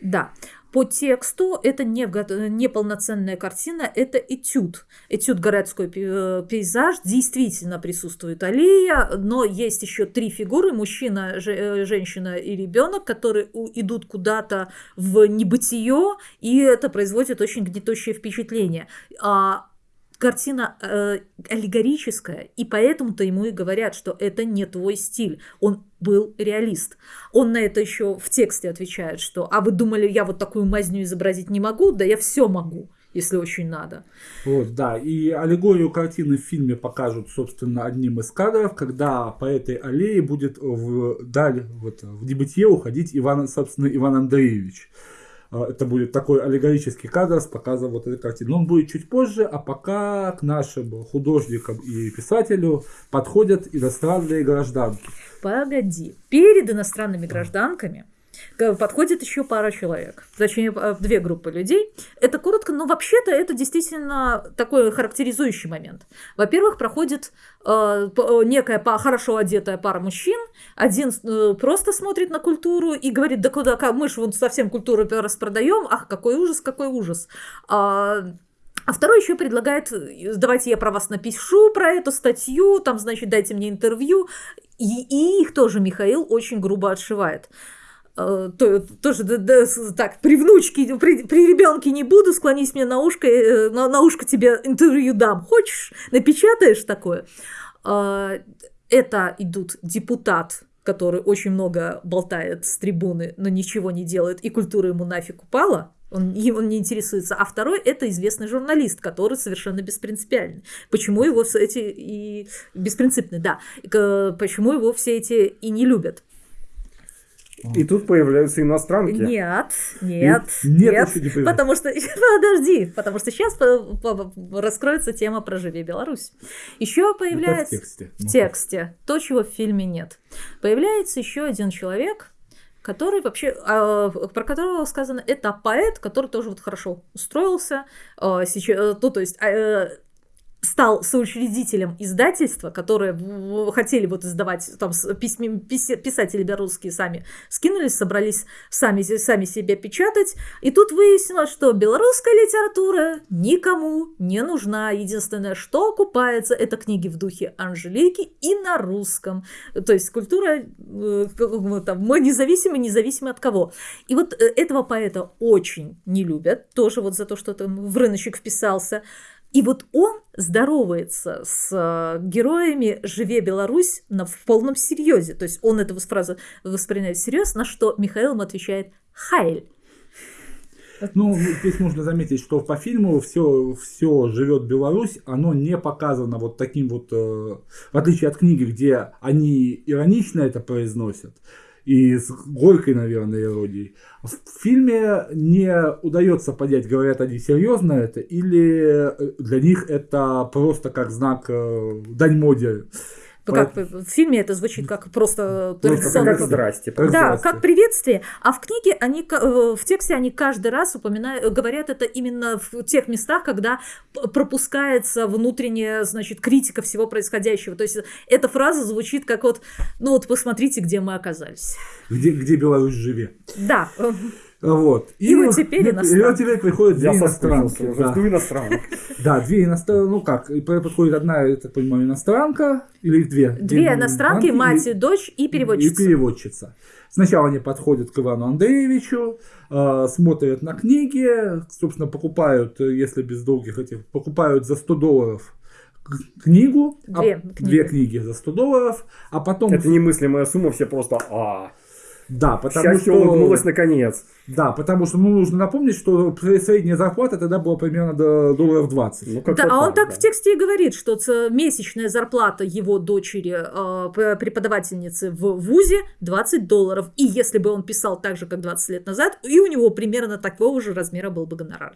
Speaker 2: Да, по тексту это не, не полноценная картина, это этюд. Этюд городской пе- пейзаж, действительно присутствует аллея, но есть еще три фигуры, мужчина, э, женщина и ребенок, которые идут куда-то в небытие, и это производит очень гнетущее впечатление. А картина э, аллегорическая, и поэтому-то ему и говорят, что это не твой стиль. Он был реалист. Он на это еще в тексте отвечает, что «А вы думали, я вот такую мазню изобразить не могу? Да я все могу, если очень надо».
Speaker 3: Вот, да, и аллегорию картины в фильме покажут, собственно, одним из кадров, когда по этой аллее будет вдаль, вот, в небытие уходить Иван, собственно, Иван Андреевич. А, Это будет такой аллегорический кадр с показом вот этой картины. Он будет чуть позже, а пока к нашим художникам и писателю подходят иностранные гражданки.
Speaker 2: Погоди. Перед иностранными гражданками подходит еще пара человек. Точнее, э, две группы людей. Это коротко, но вообще-то это действительно такой характеризующий момент. Во-первых, проходит э, э, некая хорошо одетая пара мужчин. Один э, просто смотрит на культуру и говорит, да куда, мы же вон совсем культуру распродаем. Ах, какой ужас, какой ужас. А, а второй еще предлагает, э, давайте я про вас напишу, про эту статью, там, значит, дайте мне интервью. И, и их тоже Михаил очень грубо отшивает. Э, то, тоже да, да, так, при внучке, при, при ребенке не буду, склонись мне на ушко, э, на, на ушко тебе интервью дам. Хочешь, напечатаешь такое? Э, это идут депутат, который очень много болтает с трибуны, но ничего не делает, и культура ему нафиг упала, он, он не интересуется. А второй это известный журналист, который совершенно беспринципиальный. Почему его все эти и беспринципный, да. Почему его все эти и не любят?
Speaker 1: И тут появляются иностранки.
Speaker 2: Нет, нет,
Speaker 3: Нет,
Speaker 2: нет,
Speaker 3: еще не
Speaker 2: потому что подожди, потому что сейчас раскроется тема про живи Беларусь. Еще
Speaker 3: Это в
Speaker 2: появляется
Speaker 3: тексте.
Speaker 2: в
Speaker 3: Ну,
Speaker 2: тексте то, чего в фильме нет. Появляется еще один человек, который вообще, а, про которого сказано, это поэт, который тоже вот хорошо устроился, а, сейчас, ну, то есть а, э, стал соучредителем издательства, которое хотели вот издавать, там письми- писатели белорусские сами скинулись, собрались сами, сами себя печатать, и тут выяснилось, что белорусская литература никому не нужна. Единственное, что окупается, это книги в духе Анжелики и на русском. То есть культура, э, мы там, мы независимы, независимы от кого. И вот э, этого поэта очень не любят, тоже вот за то, что там в рыночек вписался. И вот он здоровается с э, героями «Живе Беларусь» на, в полном серьезе. То есть он эту фразу воспринимает всерьез, на что Михаил ему отвечает «Хайль».
Speaker 3: Ну, здесь можно заметить, что по фильму все, все живет Беларусь, оно не показано вот таким вот, э, в отличие от книги, где они иронично это произносят, и с горькой, наверное, иронией. В фильме не удается понять, говорят они серьезно это, или э, для них это просто как знак э, дань моде.
Speaker 2: Ну, Как, в фильме это звучит как просто
Speaker 1: Просто
Speaker 2: традиционный
Speaker 1: как здрасте.
Speaker 3: Как
Speaker 2: Да,
Speaker 3: здрасте.
Speaker 2: как приветствие. А в книге они, э, в тексте они каждый раз упоминают, говорят это именно в тех местах, когда пропускается внутренняя, значит, критика всего происходящего. То есть эта фраза звучит как вот, ну вот посмотрите, где мы оказались.
Speaker 3: Где, где Беларусь живе.
Speaker 2: Да, э,
Speaker 3: Вот.
Speaker 2: И вот теперь
Speaker 3: и
Speaker 2: иностранцы.
Speaker 3: вот теперь приходят две
Speaker 1: Я
Speaker 3: иностранки.
Speaker 1: уже,
Speaker 3: да.
Speaker 1: жду иностранок.
Speaker 3: Да, две иностранки, ну как, и по- подходит одна, я так понимаю, иностранка, или их две?
Speaker 2: две иностранки, мать и дочь и
Speaker 3: И
Speaker 2: переводчица.
Speaker 3: переводчица. Сначала они подходят к Ивану Андреевичу, э, смотрят на книги, собственно, покупают, если без долгих этих, покупают за 100 долларов книгу, а-
Speaker 2: Две книги.
Speaker 3: две книги за 100 долларов, а потом,
Speaker 1: Это немыслимая сумма, все просто а
Speaker 3: да, потому
Speaker 1: Счастье
Speaker 3: что,
Speaker 1: улыбнулось наконец.
Speaker 3: да, потому что, ну, нужно напомнить, что средняя зарплата тогда была примерно до долларов 20.
Speaker 1: Ну,
Speaker 2: Да, а он так
Speaker 1: да.
Speaker 2: в тексте и говорит, что месячная зарплата его дочери, п- преподавательницы в ВУЗе 20 долларов. И если бы он писал так же, как 20 лет назад, и у него примерно такого же размера был бы гонорар.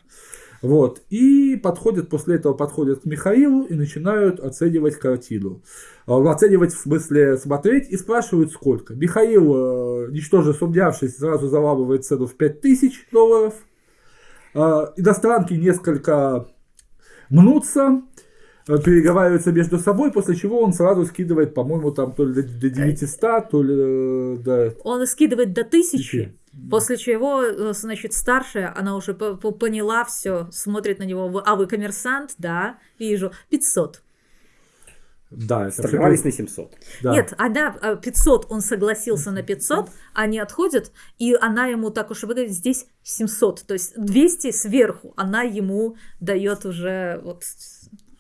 Speaker 3: Вот. И подходят, после этого подходят к Михаилу и начинают оценивать картину. А, Оценивать в смысле смотреть и спрашивают сколько. Михаил, э, ничтоже сумнявшись, сразу заламывает цену в 5000 долларов. А, Иностранки несколько мнутся, э, переговариваются между собой, после чего он сразу скидывает, по-моему, там то ли до до 900, то ли э, до
Speaker 2: Он скидывает до тысячи,
Speaker 3: Тысячи.
Speaker 2: После чего, э, значит, старшая, она уже по- по- поняла все, смотрит на него, «Вы- а вы коммерсант? Да, вижу, 500.
Speaker 3: Да, это
Speaker 1: Торговались
Speaker 3: всё-
Speaker 1: на 700.
Speaker 3: да.
Speaker 2: Нет, она а, 500, он согласился на 500, они отходят, и она ему так уж и выговорит, здесь 700, то есть 200 сверху она ему дает уже вот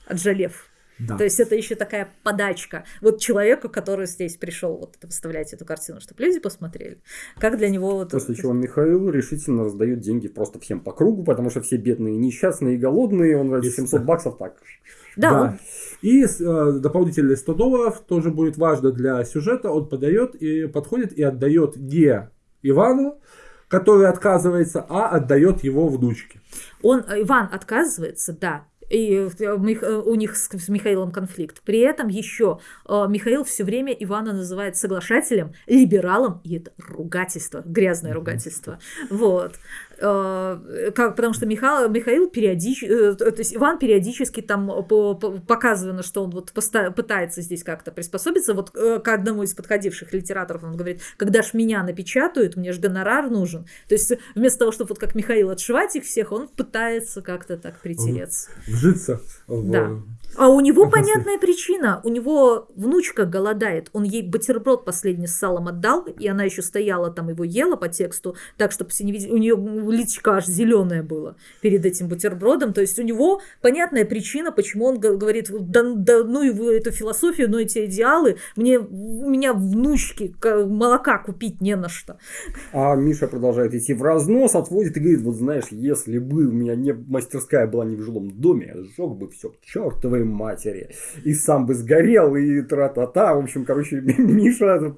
Speaker 2: отжалев.
Speaker 3: Да.
Speaker 2: То есть это еще такая подачка. Вот человеку, который здесь пришел вот выставлять эту картину, чтобы люди посмотрели. Как для него вот...
Speaker 1: После чего Михаил решительно раздает деньги просто всем по кругу, потому что все бедные, несчастные и голодные, он эти 700 баксов так.
Speaker 2: Да, он-
Speaker 3: И э, дополнительные 100 долларов тоже будет важно для сюжета. Он подает и подходит и отдает не Ивану, который отказывается, а отдает его внучке.
Speaker 2: Он, э, Иван отказывается, да. И э, э, у них с, с Михаилом конфликт. При этом еще э, Михаил все время Ивана называет соглашателем, либералом, и это ругательство, грязное ругательство. Вот. Э, как, потому что Михаил, Михаил периодически, то есть Иван периодически там по- по- показано, что он вот пытается здесь как-то приспособиться. Вот э, к одному из подходивших литераторов он говорит, когда ж меня напечатают, мне же гонорар нужен. То есть вместо того, чтобы вот как Михаил отшивать их всех, он пытается как-то так притереться.
Speaker 3: Вжиться в
Speaker 2: Да. А у него понятная причина. У него внучка голодает. Он ей бутерброд последний с салом отдал, и она еще стояла там, его ела по тексту, так, чтобы все не видели. У нее личка аж зеленая была перед этим бутербродом. То есть у него понятная причина, почему он говорит, да, да ну и вы эту философию, ну эти идеалы, мне, у меня внучки молока купить не на что.
Speaker 1: А Миша продолжает идти в разнос, отводит и говорит, вот знаешь, если бы у меня не мастерская была не в жилом доме, я сжег бы все к чертовой матери. И сам бы сгорел, и тра-та-та. В общем, короче, Миша...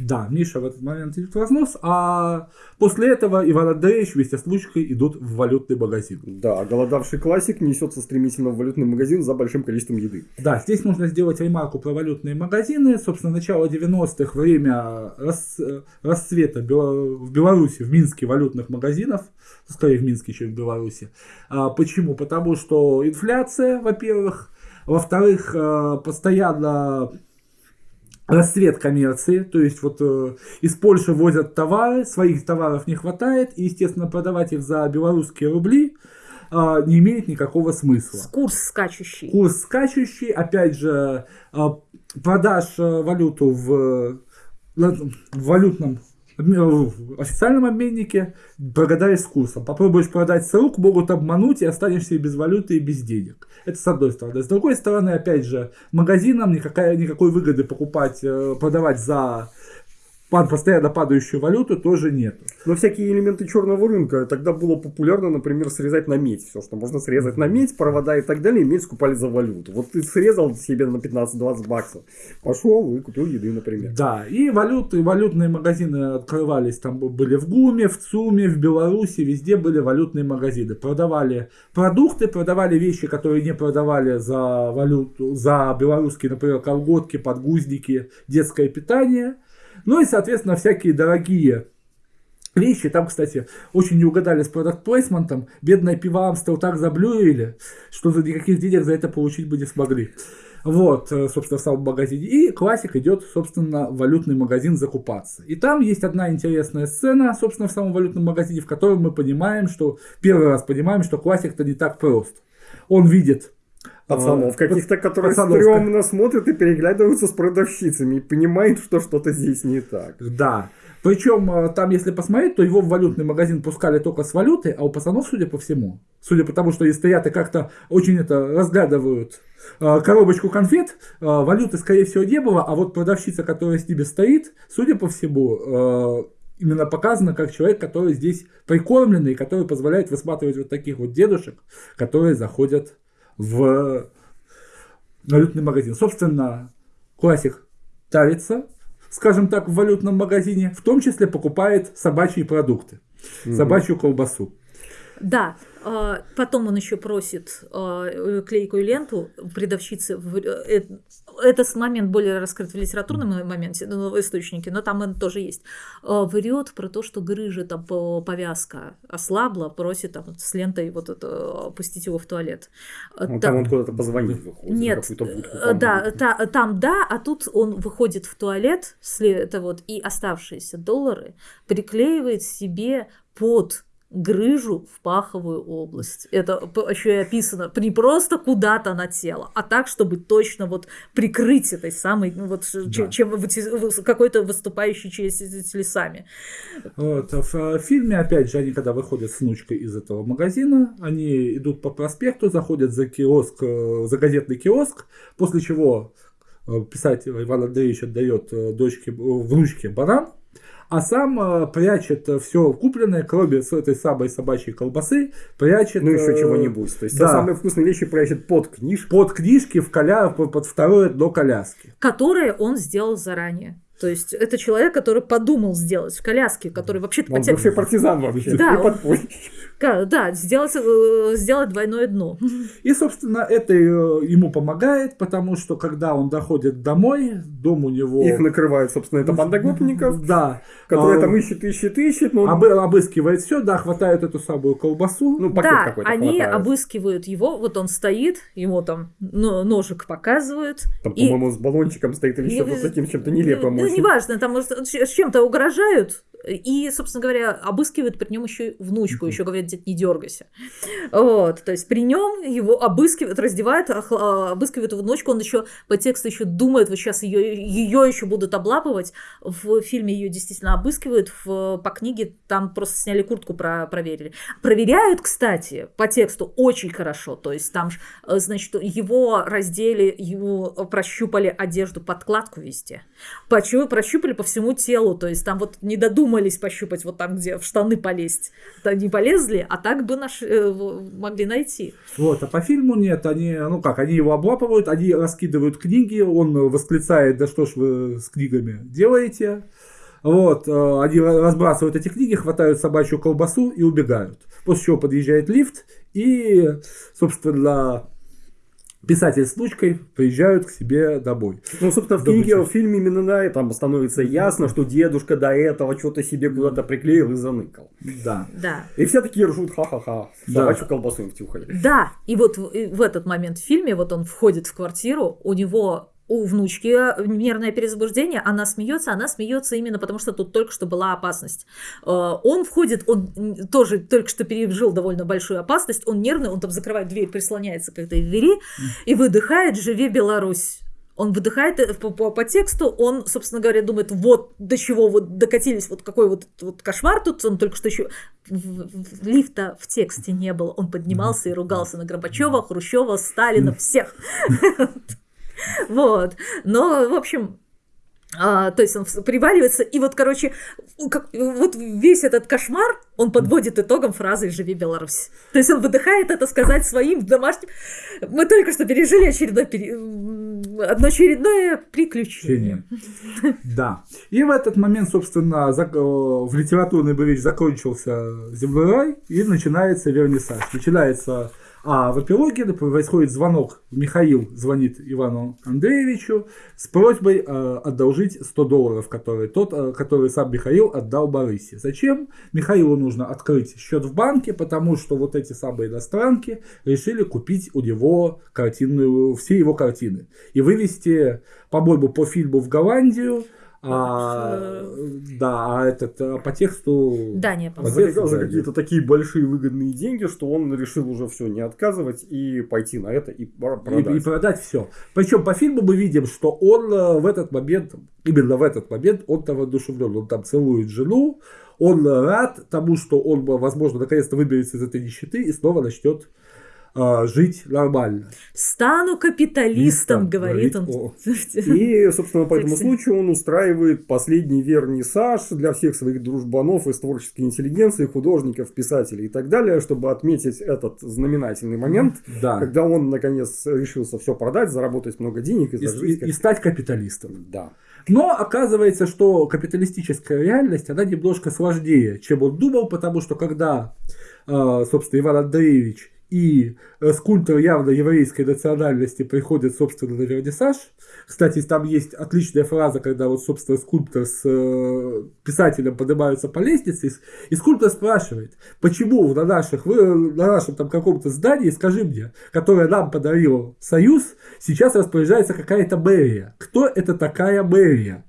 Speaker 3: Да, Миша в этот момент идет в разнос, а после этого Иван Андреевич вместе с внучкой идут в валютный магазин.
Speaker 1: Да, голодавший классик несется стремительно в валютный магазин за большим количеством еды.
Speaker 3: Да, здесь нужно сделать ремарку про валютные магазины. Собственно, начало 90-х, время рас- расцвета в Беларуси, в Минске валютных магазинов, скорее в Минске, чем в Беларуси. А, почему? Потому что инфляция, во-первых, во-вторых, э, постоянно расцвет коммерции, то есть вот э, из Польши возят товары, своих товаров не хватает, и, естественно, продавать их за белорусские рубли э, не имеет никакого смысла.
Speaker 2: Курс скачущий.
Speaker 3: Курс скачущий, опять же, э, продашь э, валюту в, э, в валютном в официальном обменнике, прогадаешь с курсом. Попробуешь продать с рук, могут обмануть и останешься и без валюты, и без денег. Это с одной стороны. С другой стороны, опять же, магазинам никакая, никакой выгоды покупать, э, продавать за постоянно падающую валюту тоже нет.
Speaker 1: Но всякие элементы черного рынка тогда было популярно, например, срезать на медь. Все, что можно срезать на медь, провода и так далее, медь скупали за валюту. Вот ты срезал себе на 15-20 баксов, пошел и купил еды, например.
Speaker 3: Да, и валюты, валютные магазины открывались, там были в ГУМе, в ЦУМе, в Беларуси, везде были валютные магазины. Продавали продукты, продавали вещи, которые не продавали за валюту, за белорусские, например, колготки, подгузники, детское питание. Ну и, соответственно, всякие дорогие вещи. Там, кстати, очень не угадали с продакт плейсментом. Бедное пиво Амстел так заблюрили, что за никаких денег за это получить бы не смогли. Вот, э, собственно, в самом магазине. И классик идет, собственно, в валютный магазин закупаться. И там есть одна интересная сцена, собственно, в самом валютном магазине, в котором мы понимаем, что первый раз понимаем, что классик-то не так прост. Он видит
Speaker 1: Пацанов каких-то, которые
Speaker 3: пацанов,
Speaker 1: стрёмно смотрят и переглядываются с продавщицами и понимают, что что-то здесь не так.
Speaker 3: Да. Причем э, там, если посмотреть, то его в валютный магазин пускали только с валюты, а у пацанов, судя по всему, судя по тому, что и стоят и как-то очень это разглядывают э, коробочку конфет, э, валюты, скорее всего, не было, а вот продавщица, которая с ними стоит, судя по всему, именно показана как человек, который здесь прикормленный, который позволяет высматривать вот таких вот дедушек, которые заходят в валютный магазин. Собственно, классик тарится, скажем так, в валютном магазине, в том числе покупает собачьи продукты, собачью колбасу.
Speaker 2: Да, а, потом он еще просит а, клейкую ленту продавщицы. э, Это с момент более раскрыт в литературном моменте, ну, в источнике, но там он тоже есть. А, Врет про то, что грыжа, там по- повязка ослабла, просит там, с лентой вот это, опустить его в туалет.
Speaker 1: Ну,
Speaker 2: та-
Speaker 1: там он куда-то позвонить выходит.
Speaker 2: Нет,
Speaker 1: будку,
Speaker 2: э, да, та- там да, а тут он выходит в туалет, это вот, и оставшиеся доллары приклеивает себе под грыжу в паховую область. Это еще и описано не просто куда-то на тело, а так, чтобы точно вот прикрыть этой самой, ну вот,
Speaker 3: Да.
Speaker 2: чем какой-то выступающей частью телесами.
Speaker 3: Вот, в э, фильме, опять же, они когда выходят с внучкой из этого магазина, они идут по проспекту, заходят за киоск, э, за газетный киоск, после чего э, писатель Иван Андреевич отдает дочке, внучке банан, а сам э, прячет все купленное, кроме с этой самой собачьей колбасы, прячет...
Speaker 1: Ну, еще
Speaker 3: э,
Speaker 1: чего-нибудь. То есть,
Speaker 3: да.
Speaker 1: те самые вкусные вещи прячет под книжку.
Speaker 3: Под книжки в коля... под второе дно коляски.
Speaker 2: Которые он сделал заранее. То есть это человек, который подумал сделать в коляске, который вообще-то
Speaker 1: Он бывший партизан вообще.
Speaker 2: Да, он-. Да, сделать, э, сделать двойное дно.
Speaker 3: И, собственно, это э, ему помогает, потому что, когда он доходит домой, дом у него...
Speaker 1: Их накрывает, собственно, это банда гопников,
Speaker 3: Да.
Speaker 1: которая
Speaker 3: А,
Speaker 1: там ищет, ищет, ищет. Ну,
Speaker 3: обы- обыскивает все, да, хватает эту самую колбасу.
Speaker 1: ну, пакет
Speaker 2: да,
Speaker 1: какой-то
Speaker 2: они
Speaker 1: хватает.
Speaker 2: обыскивают его, вот он стоит, ему там но- ножик показывают.
Speaker 1: Там,
Speaker 2: и-
Speaker 1: по-моему, с баллончиком стоит или еще вот таким чем-то нелепым.
Speaker 2: Неважно, там с чем-то угрожают, И, собственно говоря, обыскивают при нем еще внучку, еще говорят, дед, не дергайся. Вот, то есть при нем его обыскивают, раздевают, охла- обыскивают внучку, он еще по тексту еще думает, вот сейчас ее, ее еще будут облапывать. В фильме ее действительно обыскивают, в, по книге там просто сняли куртку, про, проверили. Проверяют, кстати, по тексту очень хорошо, то есть там, э, значит, его раздели, его прощупали одежду, подкладку везде. Прощупали по всему телу, то есть там вот не додумались пощупать вот там, где в штаны полезть. Да не полезли, а так бы наш, э, могли найти.
Speaker 3: Вот, а по фильму нет, они, ну как, они его облапывают, они раскидывают книги, он восклицает, да что ж вы с книгами делаете. Вот, э, они разбрасывают эти книги, хватают собачью колбасу и убегают. После чего подъезжает лифт и, собственно, писатель с внучкой приезжают к себе домой.
Speaker 1: Ну, собственно, в книге, в фильме именно на этом становится ясно, что дедушка до этого что-то себе куда-то приклеил и заныкал.
Speaker 3: Да.
Speaker 2: Да.
Speaker 1: И все такие ржут, ха-ха-ха,
Speaker 3: Да.
Speaker 1: собачью колбасу им втюхали.
Speaker 2: Да, и вот в, и в этот момент в фильме, вот он входит в квартиру, у него у внучки нервное перезабуждение, она смеется, она смеется именно потому, что тут только что была опасность. Э, Он входит, он тоже только что пережил довольно большую опасность, он нервный, он там закрывает дверь, прислоняется к этой двери и выдыхает «Живи Беларусь». Он выдыхает э, по, по- по тексту, он, собственно говоря, думает, вот до чего вот докатились, вот какой вот, вот кошмар тут, он только что еще лифта в тексте не было, он поднимался и ругался на Горбачева, Хрущева, Сталина, всех. Вот. Но, в общем, а, то есть он приваливается, и вот, короче, как- вот весь этот кошмар он подводит итогом фразой «Живи Беларусь». То есть он выдыхает это сказать своим домашним. Мы только что пережили очередное, пере- одно очередное приключение.
Speaker 3: Да. И в этот момент, собственно, э, в литературной боевич закончился земной рай и начинается вернисаж. Начинается, а в эпилоге происходит звонок. Михаил звонит Ивану Андреевичу с просьбой э, одолжить 100 долларов, которые, тот, э, который сам Михаил отдал Борисе. Зачем? Михаилу нужно открыть счет в банке, потому что вот эти самые иностранки решили купить у него картинную, все его картины и вывести, по-моему, по фильму в Голландию, а, да, а этот а по тексту.
Speaker 2: Дания, по-моему.
Speaker 1: За, какие-то такие большие выгодные деньги, что он решил уже все не отказывать и пойти на это и пор-
Speaker 3: И,
Speaker 1: продать.
Speaker 3: и продать все. Причем по фильму мы видим, что он э, в этот момент, именно в этот момент, он там воодушевлен. Он там целует жену, он э, рад тому, что он, э, возможно, наконец-то выберется из этой нищеты и снова начнет э, жить нормально.
Speaker 2: Стану капиталистом,
Speaker 3: Листом,
Speaker 2: говорит он.
Speaker 3: говорит,
Speaker 1: И, собственно, по этому случаю он устраивает последний вернисаж для всех своих дружбанов из творческой интеллигенции, художников, писателей и так далее, чтобы отметить этот знаменательный момент,
Speaker 3: Да.
Speaker 1: когда он, наконец, решился все продать, заработать много денег и
Speaker 3: И,
Speaker 1: зажить.
Speaker 3: и-
Speaker 1: как-
Speaker 3: и стать капиталистом.
Speaker 1: Да.
Speaker 3: Но оказывается, что капиталистическая реальность, она немножко сложнее, чем он думал, потому что когда, э, собственно, Иван Андреевич и э, скульптор явно еврейской национальности приходят, собственно, на вернисаж. Кстати, там есть отличная фраза, когда вот, собственно, скульптор с э, писателем поднимаются по лестнице, и, скульптор спрашивает, почему на, наших, на нашем там каком-то здании, скажи мне, которое нам подарил Союз, сейчас распоряжается какая-то мэрия. Кто это такая мэрия?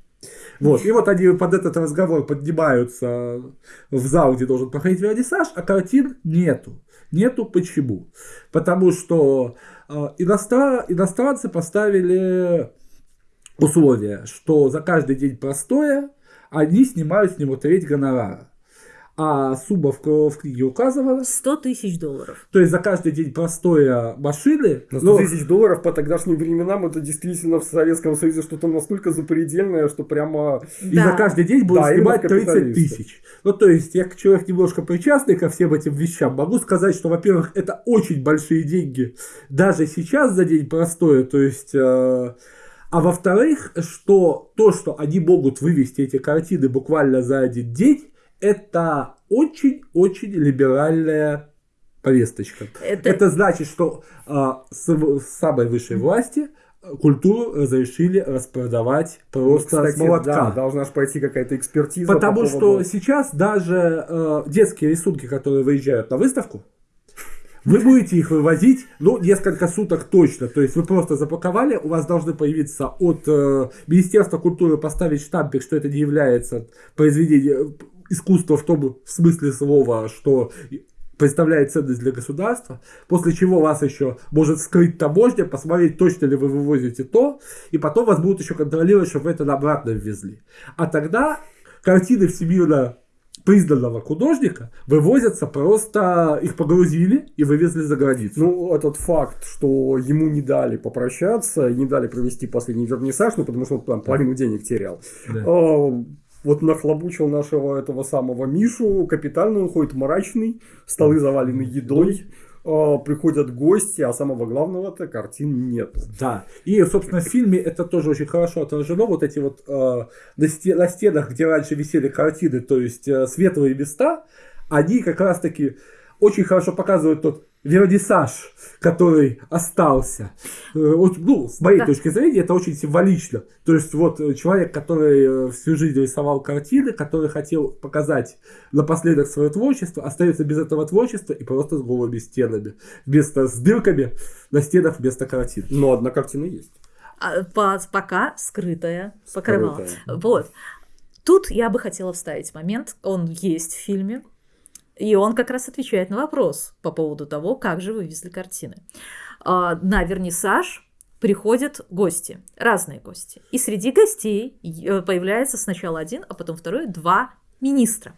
Speaker 3: Вот, и вот они под этот разговор поднимаются в зал, где должен проходить вернисаж, а картин нету. Нету почему? Потому что э, иностра- иностранцы поставили условие, что за каждый день простоя они снимают с него треть гонорара. А сумма в, в книге указывала,
Speaker 2: 100 тысяч долларов.
Speaker 3: то есть за каждый день простоя машины,
Speaker 1: На 100
Speaker 3: ну,
Speaker 1: тысяч долларов по тогдашним временам это действительно в Советском Союзе что-то настолько запредельное, что прямо...
Speaker 3: И за каждый день будет
Speaker 1: Да,
Speaker 3: снимать
Speaker 1: именно
Speaker 3: 30
Speaker 1: капиталисты.
Speaker 3: тысяч. Ну, то есть, я как человек немножко причастный ко всем этим вещам, могу сказать, что, во-первых, это очень большие деньги даже сейчас за день простое. То есть, э, а во-вторых, что то, что они могут вывести эти картины буквально за один день, это очень-очень либеральная повесточка.
Speaker 2: Это-
Speaker 3: Это значит, что а, с, с самой высшей власти э, культуру разрешили распродавать просто
Speaker 1: Кстати,
Speaker 3: с молотка.
Speaker 1: да, должна же пойти какая-то экспертиза.
Speaker 3: Потому
Speaker 1: по
Speaker 3: что
Speaker 1: поводу-
Speaker 3: сейчас даже э, детские рисунки, которые выезжают на выставку, вы будете их вывозить, ну, несколько суток точно. То есть вы просто запаковали, у вас должны появиться от э, Министерства культуры поставить штампик, что это не является произведением, искусство в том смысле слова, что представляет ценность для государства, после чего вас еще может скрыть таможня, посмотреть, точно ли вы вывозите то, и потом вас будут еще контролировать, чтобы вы это обратно ввезли. А тогда картины всемирно признанного художника вывозятся просто, их погрузили и вывезли за границу.
Speaker 1: Ну, этот факт, что ему не дали попрощаться, не дали провести последний вернисаж, ну, потому что он там половину денег терял.
Speaker 3: Да.
Speaker 1: А, вот нахлобучил нашего этого самого Мишу, капитально он ходит мрачный, столы завалены едой, а, приходят гости, а самого главного-то картин нету.
Speaker 3: Да. И, собственно, в фильме это тоже очень хорошо отражено. Вот эти вот э, на, сте- на стенах, где раньше висели картины, то есть э, светлые места, они как раз-таки очень хорошо показывают тот вернисаж, который остался. Э, вот, ну, с моей
Speaker 2: Да.
Speaker 3: точки зрения, это очень символично. То есть, вот э, человек, который э, всю жизнь рисовал картины, который хотел показать напоследок свое творчество, остается без этого творчества и просто с голыми стенами. Вместо с дырками на стенах вместо картин.
Speaker 1: Но одна картина есть.
Speaker 2: А, по- пока скрытая покрывало.
Speaker 1: Скрытая.
Speaker 2: Вот. Тут я бы хотела вставить момент, он есть в фильме, и он как раз отвечает на вопрос по поводу того, как же вывезли картины. А, На вернисаж приходят гости, разные гости. И среди гостей появляется сначала один, а потом второй, два министра.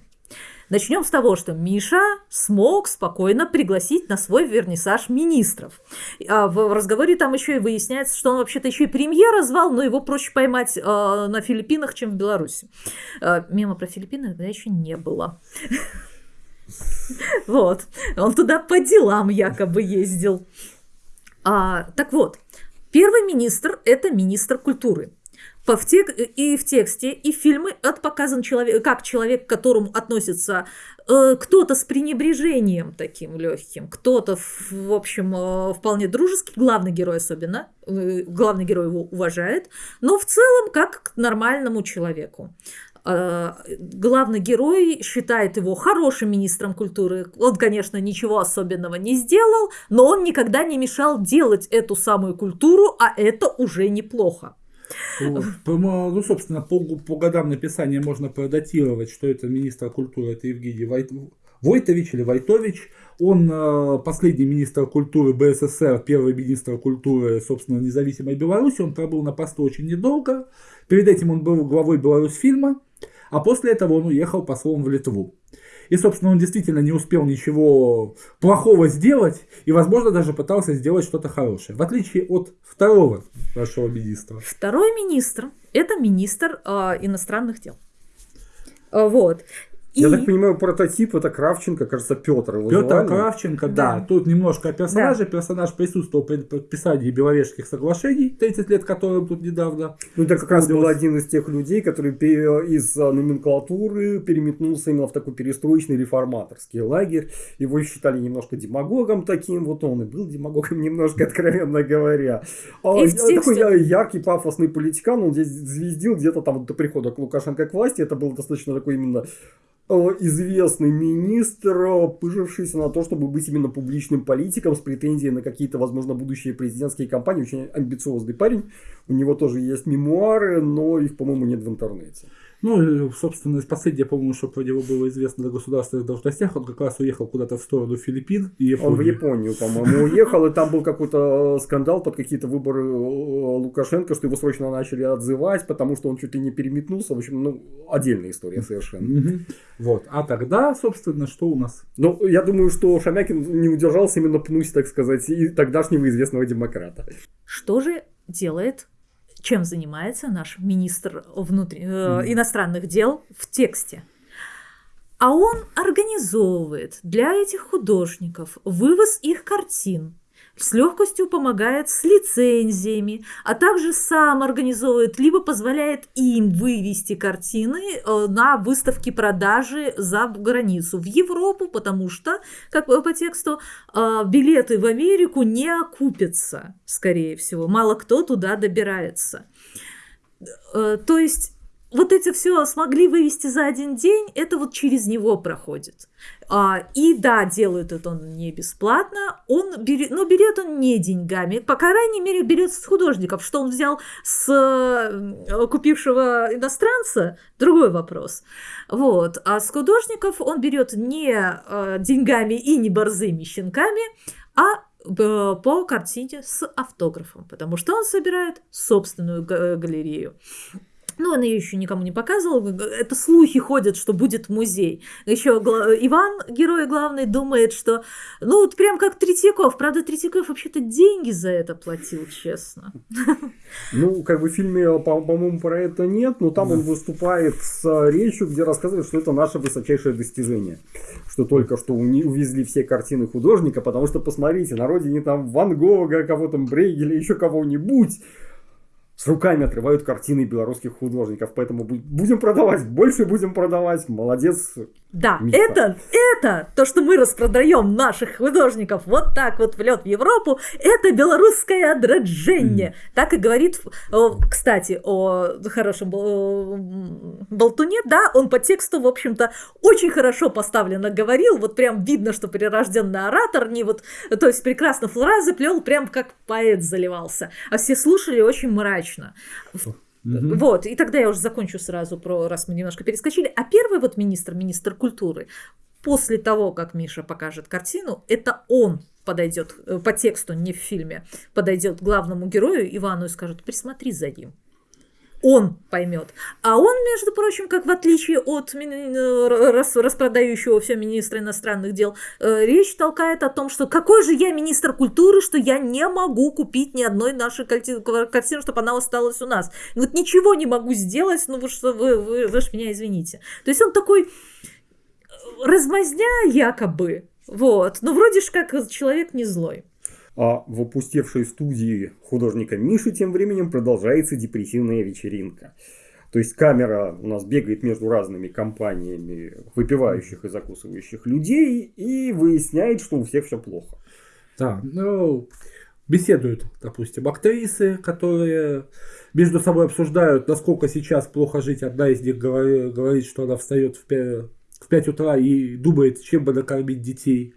Speaker 2: Начнем с того, что Миша смог спокойно пригласить на свой вернисаж министров. А в разговоре там еще и выясняется, что он вообще-то еще и премьера звал, но его проще поймать э, на Филиппинах, чем в Беларуси. Мема про Филиппины тогда еще не было. Вот. Он туда по делам якобы ездил. А, так вот, первый министр – это министр культуры. По в тек- и в тексте, и в фильме это показан человек, как человек, к которому относится э, кто-то с пренебрежением таким легким, кто-то, в, общем, э, вполне дружеский, главный герой особенно, э, главный герой его уважает, но в целом как к нормальному человеку. Э, Главный герой считает его хорошим министром культуры. Он, конечно, ничего особенного не сделал, но он никогда не мешал делать эту самую культуру, а это уже неплохо.
Speaker 3: Ну, собственно, по, по годам написания можно продатировать, что это министр культуры, это Евгений Вайт... Войтович или Вайтович. Он э, последний министр культуры БССР, первый министр культуры, собственно, независимой Беларуси. Он пробыл на посту очень недолго. Перед этим он был главой Беларусьфильма, а после этого он уехал послом в Литву. И, собственно, он действительно не успел ничего плохого сделать и, возможно, даже пытался сделать что-то хорошее. В отличие от второго нашего министра.
Speaker 2: Второй министр – это министр э, иностранных дел. Э, Вот. И...
Speaker 1: Я так понимаю, прототип это Кравченко, кажется, Петр. его
Speaker 3: Петр
Speaker 1: звали.
Speaker 3: Кравченко, да.
Speaker 2: Да.
Speaker 3: Тут немножко о персонаже. Персонаж присутствовал при подписании Беловежских соглашений, 30 лет которым тут недавно.
Speaker 1: Ну, это как раз был один из тех людей, который из а, номенклатуры переметнулся именно в такой перестроечный реформаторский лагерь. Его считали немножко демагогом таким, вот он и был демагогом немножко, откровенно говоря. А,
Speaker 2: И
Speaker 1: Такой яркий, пафосный политикан, он здесь звездил где-то там до прихода к Лукашенко к власти. Это был достаточно такой именно известный министр, э, пыжившийся на то, чтобы быть именно публичным политиком с претензией на какие-то, возможно, будущие президентские кампании. Очень амбициозный парень. У него тоже есть мемуары, но их, по-моему, нет в интернете.
Speaker 3: Ну, и, собственно, последнее, по-моему, что про него было известно на государственных должностях, он как раз уехал куда-то в сторону Филиппин и
Speaker 1: Он в
Speaker 3: Японии.
Speaker 1: Японию, по-моему, уехал, и там был какой-то э, скандал под какие-то выборы э, Лукашенко, что его срочно начали отзывать, потому что он чуть ли не переметнулся. В общем, ну, отдельная история совершенно.
Speaker 3: Вот. А тогда, собственно, что у нас?
Speaker 1: Ну, я думаю, что Шамякин не удержался именно пнуть, так сказать, и тогдашнего известного демократа.
Speaker 2: Что же делает, чем занимается наш министр внутри- э, иностранных дел в тексте? А он организовывает для этих художников вывоз их картин, с легкостью помогает с лицензиями, а также сам организовывает, либо позволяет им вывести картины э, на выставки продажи за границу, в Европу, потому что, как по тексту, э, билеты в Америку не окупятся, скорее всего. Мало кто туда добирается. Э, То есть вот эти все смогли вывести за один день, это вот через него проходит. А, и да, делает это он не бесплатно, он берет, но берет он не деньгами, по крайней мере берет с художников, что он взял с купившего иностранца, другой вопрос. Вот, а с художников он берет не э, деньгами и не борзыми щенками, а по картине с автографом, потому что он собирает собственную галерею. Ну, он ее еще никому не показывал. Это слухи ходят, что будет музей. Еще Иван, герой главный, думает, что... Ну, вот прям как Третьяков. Правда, Третьяков вообще-то деньги за это платил, честно.
Speaker 1: Ну, как бы в фильме, по-моему, про это нет, но там он выступает с речью, где рассказывает, что это наше высочайшее достижение. Что только что увезли все картины художника, потому что, посмотрите, на родине там Ван Гога, кого-то Брейгеля, еще кого-нибудь с руками отрывают картины белорусских художников. Поэтому будем продавать, больше будем продавать. Молодец.
Speaker 2: Да, Миша. это, это, то, что мы распродаем наших художников вот так вот в лед в Европу, это белорусское отраджение. Mm. Так и говорит, кстати, о хорошем болтуне, да, он по тексту, в общем-то, очень хорошо поставленно говорил, вот прям видно, что прирожденный оратор, не вот, то есть прекрасно фразы плел, прям как поэт заливался. А все слушали очень мрачно. Угу. Вот, и тогда я уже закончу сразу про, раз мы немножко перескочили. А первый вот министр, министр культуры, после того, как Миша покажет картину, это он подойдет э, по тексту, не в фильме, подойдет главному герою Ивану и скажет, присмотри за ним он поймет. А он, между прочим, как в отличие от распродающего все министра иностранных дел, э, речь толкает о том, что какой же я министр культуры, что я не могу купить ни одной нашей картины, чтобы она осталась у нас. Вот ничего не могу сделать, ну вы что, вы, вы, вы ж меня извините. То есть он такой э, размазня якобы, вот, но вроде ж как человек не злой.
Speaker 1: А в опустевшей студии художника Миши тем временем продолжается депрессивная вечеринка. То есть камера у нас бегает между разными компаниями выпивающих и закусывающих людей и выясняет, что у всех все плохо.
Speaker 3: Да, ну, беседуют, допустим, актрисы, которые между собой обсуждают, насколько сейчас плохо жить. Одна из них говорит, что она встает в 5, в 5 утра и думает, чем бы накормить детей.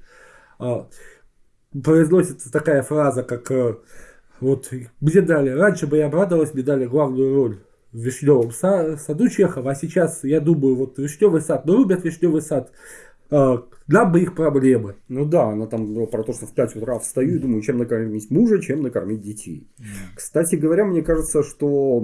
Speaker 3: Произносится такая фраза, как э, вот мне дали, раньше бы я обрадовалась, мне дали главную роль в Вишневом саду Чехова, а сейчас я думаю, вот Вишневый сад, ну любят Вишневый сад, нам бы их проблемы.
Speaker 1: Ну да, она там была про то, что в 5 утра встаю и думаю, чем накормить мужа, чем накормить детей. Кстати говоря, мне кажется, что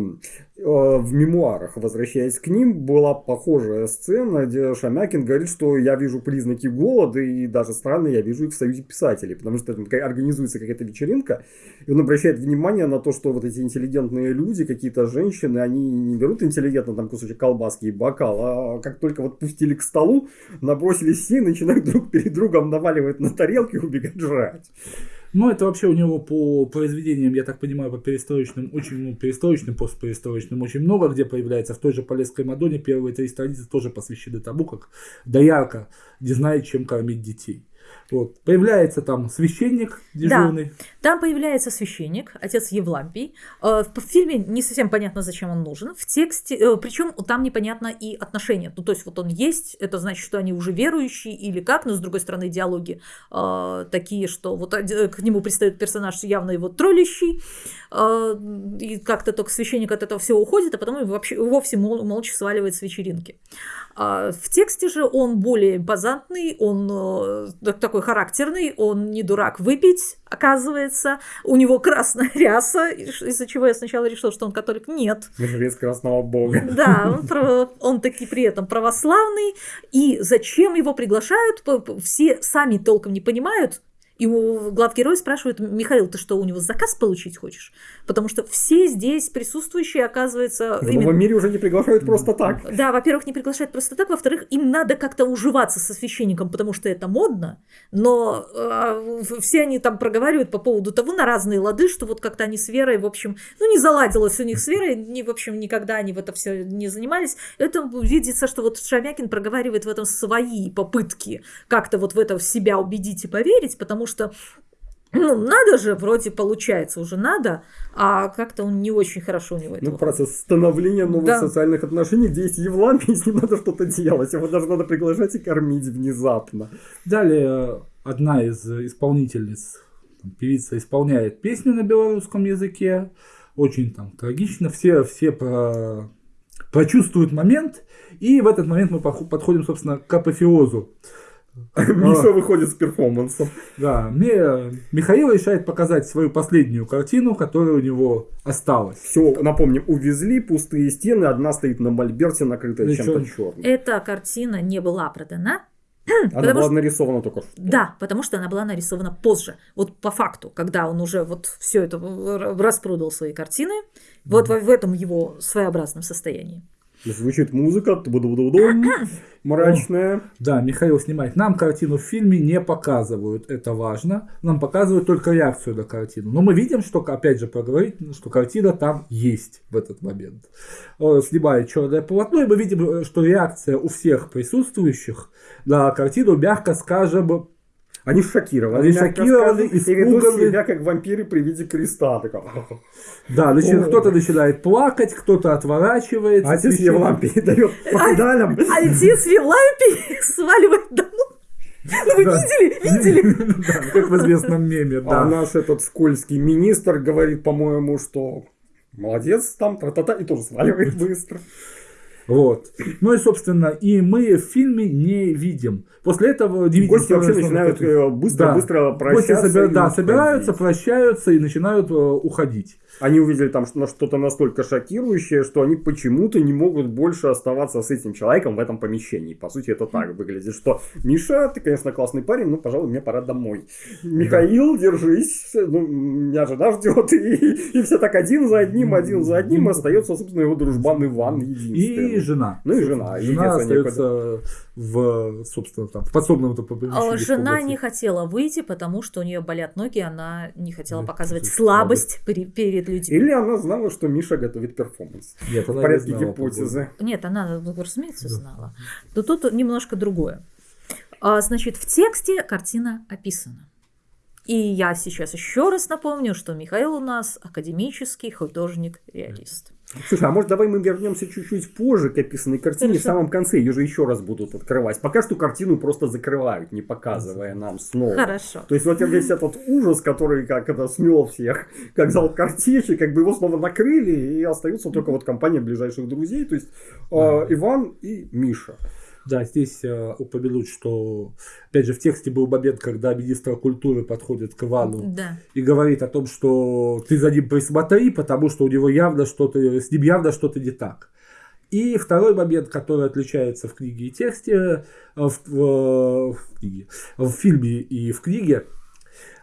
Speaker 1: э, в мемуарах, возвращаясь к ним, была похожая сцена, где Шамякин говорит, что я вижу признаки голода, и даже странно, я вижу их в Союзе писателей, потому что там организуется какая-то вечеринка, и он обращает внимание на то, что вот эти интеллигентные люди, какие-то женщины, они не берут интеллигентно там кусочек колбаски и бокал, а как только вот пустили к столу, набросились все и начинают друг перед другом наваливать на тарелки и убегать жрать.
Speaker 3: Ну, это вообще у него по произведениям, я так понимаю, по перестроечным, очень, ну, перестроечным, постперестроечным очень много где появляется. В той же Полесской Мадоне первые три страницы тоже посвящены тому, как доярка не знает, чем кормить детей. Вот. Появляется там священник дежурный.
Speaker 2: Да, там появляется священник, отец Евлампий. Э, в фильме не совсем понятно, зачем он нужен. В тексте, э, причем там непонятно и отношения. Ну, то есть вот он есть, это значит, что они уже верующие или как, но с другой стороны диалоги э, такие, что вот к нему пристает персонаж явно его троллящий, и как-то только священник от этого всего уходит, а потом вообще вовсе мол, молча сваливает с вечеринки. А в тексте же он более импозантный, он такой характерный, он не дурак выпить, оказывается. У него красная ряса, из-за чего я сначала решила, что он католик. Нет.
Speaker 1: Жрец красного бога.
Speaker 2: Да, он, он таки при этом православный. И зачем его приглашают, все сами толком не понимают, и главгерой спрашивает, Михаил, ты что, у него заказ получить хочешь? Потому что все здесь присутствующие, оказывается...
Speaker 1: В именно... новом мире уже не приглашают просто так.
Speaker 2: Да, во-первых, не приглашают просто так, во-вторых, им надо как-то уживаться со священником, потому что это модно, но э, все они там проговаривают по поводу того на разные лады, что вот как-то они с Верой, в общем, ну не заладилось у них с Верой, не, в общем, никогда они в это все не занимались. Это видится, что вот Шамякин проговаривает в этом свои попытки как-то вот в это в себя убедить и поверить, потому что что Ну, надо же, вроде получается уже надо, а как-то он не очень хорошо у него это
Speaker 1: Ну, процесс становления новых
Speaker 2: Да.
Speaker 1: социальных отношений, где есть Евлампий, с ним надо что-то делать. Его даже надо приглашать и кормить внезапно.
Speaker 3: Далее одна из исполнительниц, там, певица, исполняет песню на белорусском языке. Очень там трагично. Все, все про- прочувствуют момент. И в этот момент мы подходим, собственно, к апофеозу.
Speaker 1: Миша выходит с перформансом.
Speaker 3: Да, мне Михаил решает показать свою последнюю картину, которая у него осталась.
Speaker 1: Все, напомним, увезли, пустые стены, одна стоит на мольберте, накрытая
Speaker 3: Да
Speaker 1: чем-то черным.
Speaker 2: Эта картина не была продана.
Speaker 1: Она
Speaker 2: потому
Speaker 1: была
Speaker 2: что-
Speaker 1: нарисована только что.
Speaker 2: Да, потому что она была нарисована позже. Вот по факту, когда он уже вот все это распродал свои картины, вот в, в этом его своеобразном состоянии.
Speaker 1: Звучит музыка, мрачная.
Speaker 3: Да, Михаил снимает. Нам картину в фильме не показывают, это важно. Нам показывают только реакцию на картину. Но мы видим, что, опять же, проговорить, что картина там есть в этот момент. Снимает черное полотно, и мы видим, э, что реакция у всех присутствующих на картину, мягко скажем,
Speaker 1: Они шокированы.
Speaker 3: Они шокированы,
Speaker 1: и
Speaker 3: испуганы.
Speaker 1: себя как вампиры при виде креста.
Speaker 3: Да, начи-
Speaker 1: О.
Speaker 3: кто-то начинает плакать, кто-то отворачивается.
Speaker 1: А отец
Speaker 3: священник-
Speaker 1: Евлампий дает по педалям.
Speaker 2: Отец Вилапи сваливает домой. Ну вы
Speaker 3: Да.
Speaker 2: видели? Видели?
Speaker 3: Да, как в известном меме,
Speaker 1: А
Speaker 3: да.
Speaker 1: наш этот скользкий министр говорит, по-моему, что молодец там, та-та-та, и тоже сваливает быстро.
Speaker 3: Вот. Ну и, собственно, и мы в фильме не видим. После этого видим
Speaker 1: Гости вообще начинают
Speaker 3: что-
Speaker 1: э, быстро-быстро
Speaker 3: Гости
Speaker 1: прощаться.
Speaker 3: собира-
Speaker 1: и
Speaker 3: да, собираются, прощаются и начинают э, уходить.
Speaker 1: Они увидели там что- что-то настолько шокирующее, что они почему-то не могут больше оставаться с этим человеком в этом помещении. По сути, это так выглядит, что Миша, ты, конечно, классный парень, но, пожалуй, мне пора домой. Михаил, держись, ну, меня жена ждет. И, и все так один за одним, один за одним. Остается, собственно, его дружбан Иван единственный.
Speaker 3: И жена.
Speaker 1: Ну и жена.
Speaker 3: Жена остается в, собственно, там, в подсобном этом
Speaker 2: А
Speaker 3: в
Speaker 2: Жена
Speaker 3: комнате.
Speaker 2: не хотела выйти, потому что у нее болят ноги, она не хотела
Speaker 3: Да,
Speaker 2: показывать
Speaker 3: слушай,
Speaker 2: слабость при- перед людьми.
Speaker 1: Или она знала, что Миша готовит перформанс.
Speaker 3: Нет,
Speaker 1: В
Speaker 3: она не
Speaker 1: порядке
Speaker 3: знала,
Speaker 1: гипотезы.
Speaker 2: Нет, она, ну, разумеется,
Speaker 3: Да.
Speaker 2: знала. Но тут немножко другое. А, Значит, в тексте картина описана. И я сейчас еще раз напомню, что Михаил у нас академический художник-реалист.
Speaker 1: Слушай, а может давай мы вернемся чуть-чуть позже к описанной картине, в
Speaker 2: Хорошо.
Speaker 1: самом конце ее же еще раз будут открывать. Пока что картину просто закрывают, не показывая нам снова.
Speaker 2: Хорошо.
Speaker 1: То есть вот весь этот ужас, который как это смел всех, как зал картечи, как бы его снова накрыли, и остается только вот компания ближайших друзей, то есть э, Иван и Миша.
Speaker 3: Да, здесь э, упомянуть, что, опять же, в тексте был момент, когда министр культуры подходит к Ивану
Speaker 2: Да.
Speaker 3: и говорит о том, что ты за ним присмотри, потому что у него явно что-то, с ним явно что-то не так. И второй момент, который отличается в книге и тексте, э, в, в- в книге, в фильме и в книге,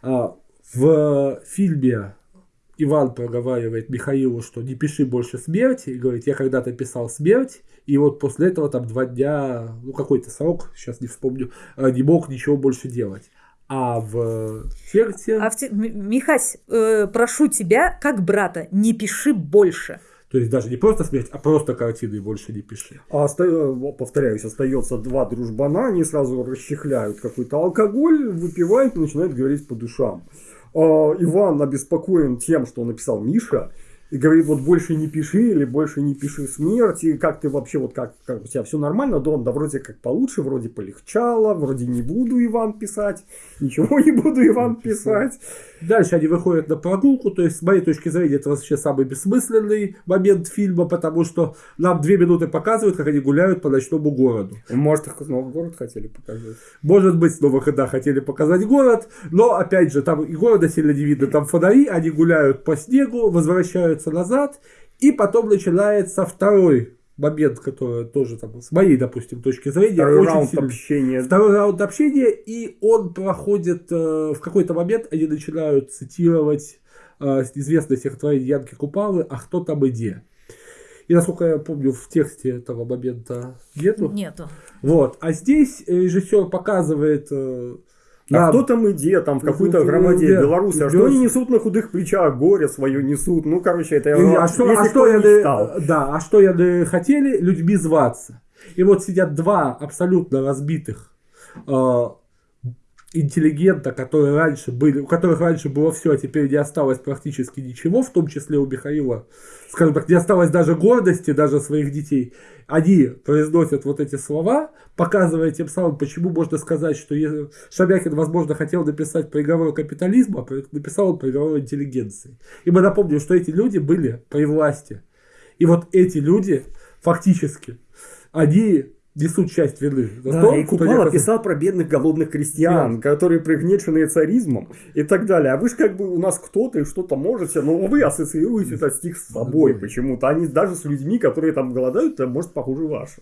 Speaker 3: а, в фильме Иван проговаривает Михаилу, что не пиши больше смерти, и говорит, я когда-то писал смерть, и вот после этого там два дня, ну какой-то срок, сейчас не вспомню, э, не мог ничего больше делать. А в тексте...
Speaker 2: А в те- Михась, э, прошу тебя, как брата, не пиши больше.
Speaker 3: То есть даже не просто смерть, а просто картины больше не пиши.
Speaker 1: А оста- э, повторяюсь, остается два дружбана, они сразу расчехляют какой-то алкоголь, выпивают и начинают говорить по душам. А, Иван обеспокоен тем, что написал Миша, и говорит, вот больше не пиши, или больше не пиши смерть, и как ты вообще, вот как, как у тебя все нормально, да, да вроде как получше, вроде полегчало, вроде не буду Иван писать, ничего не буду Иван писать.
Speaker 3: Дальше они выходят на прогулку, то есть с моей точки зрения это вообще самый бессмысленный момент фильма, потому что нам две минуты показывают, как они гуляют по ночному городу.
Speaker 1: Может, их снова город хотели показать.
Speaker 3: Может быть, снова когда хотели показать город, но опять же, там и города сильно не видно, там фонари, они гуляют по снегу, возвращаются назад, и потом начинается второй момент, который тоже там, с моей, допустим, точки зрения,
Speaker 1: Второй
Speaker 3: очень
Speaker 1: раунд
Speaker 3: сильно-
Speaker 1: общения.
Speaker 3: Второй раунд общения, и он проходит э, в какой-то момент, они начинают цитировать э, известное стихотворение Янки Купалы «А кто там иде?». И насколько я помню, в тексте этого момента нету.
Speaker 2: Нету.
Speaker 3: Вот. А здесь режиссер показывает э,
Speaker 1: А
Speaker 3: нам-
Speaker 1: кто там иде, там в какой-то громаде?
Speaker 3: Да.
Speaker 1: белорусы, а что они несут на худых плечах, горе свое несут, ну, короче, это...
Speaker 3: И, а что,
Speaker 1: если
Speaker 3: а что яны,
Speaker 1: читал.
Speaker 3: да, а что яны хотели? Людьми зваться. И вот сидят два абсолютно разбитых э, интеллигента, которые раньше были, у которых раньше было все, а теперь не осталось практически ничего, в том числе у Михаила, скажем так, не осталось даже гордости, даже своих детей, они произносят вот эти слова, показывая тем самым, почему можно сказать, что Шамякин, возможно, хотел написать приговор капитализма, а написал он приговор интеллигенции. И мы напомним, что эти люди были при власти. И вот эти люди фактически, они несут часть вины.
Speaker 1: За да, то, и Купала я... писал про бедных голодных крестьян, да. которые пригнеченные царизмом и так далее. А вы же как бы у нас кто-то и что-то можете, но вы ассоциируете этот стих с собой почему-то. Они даже с людьми, которые там голодают, это может похуже ваши.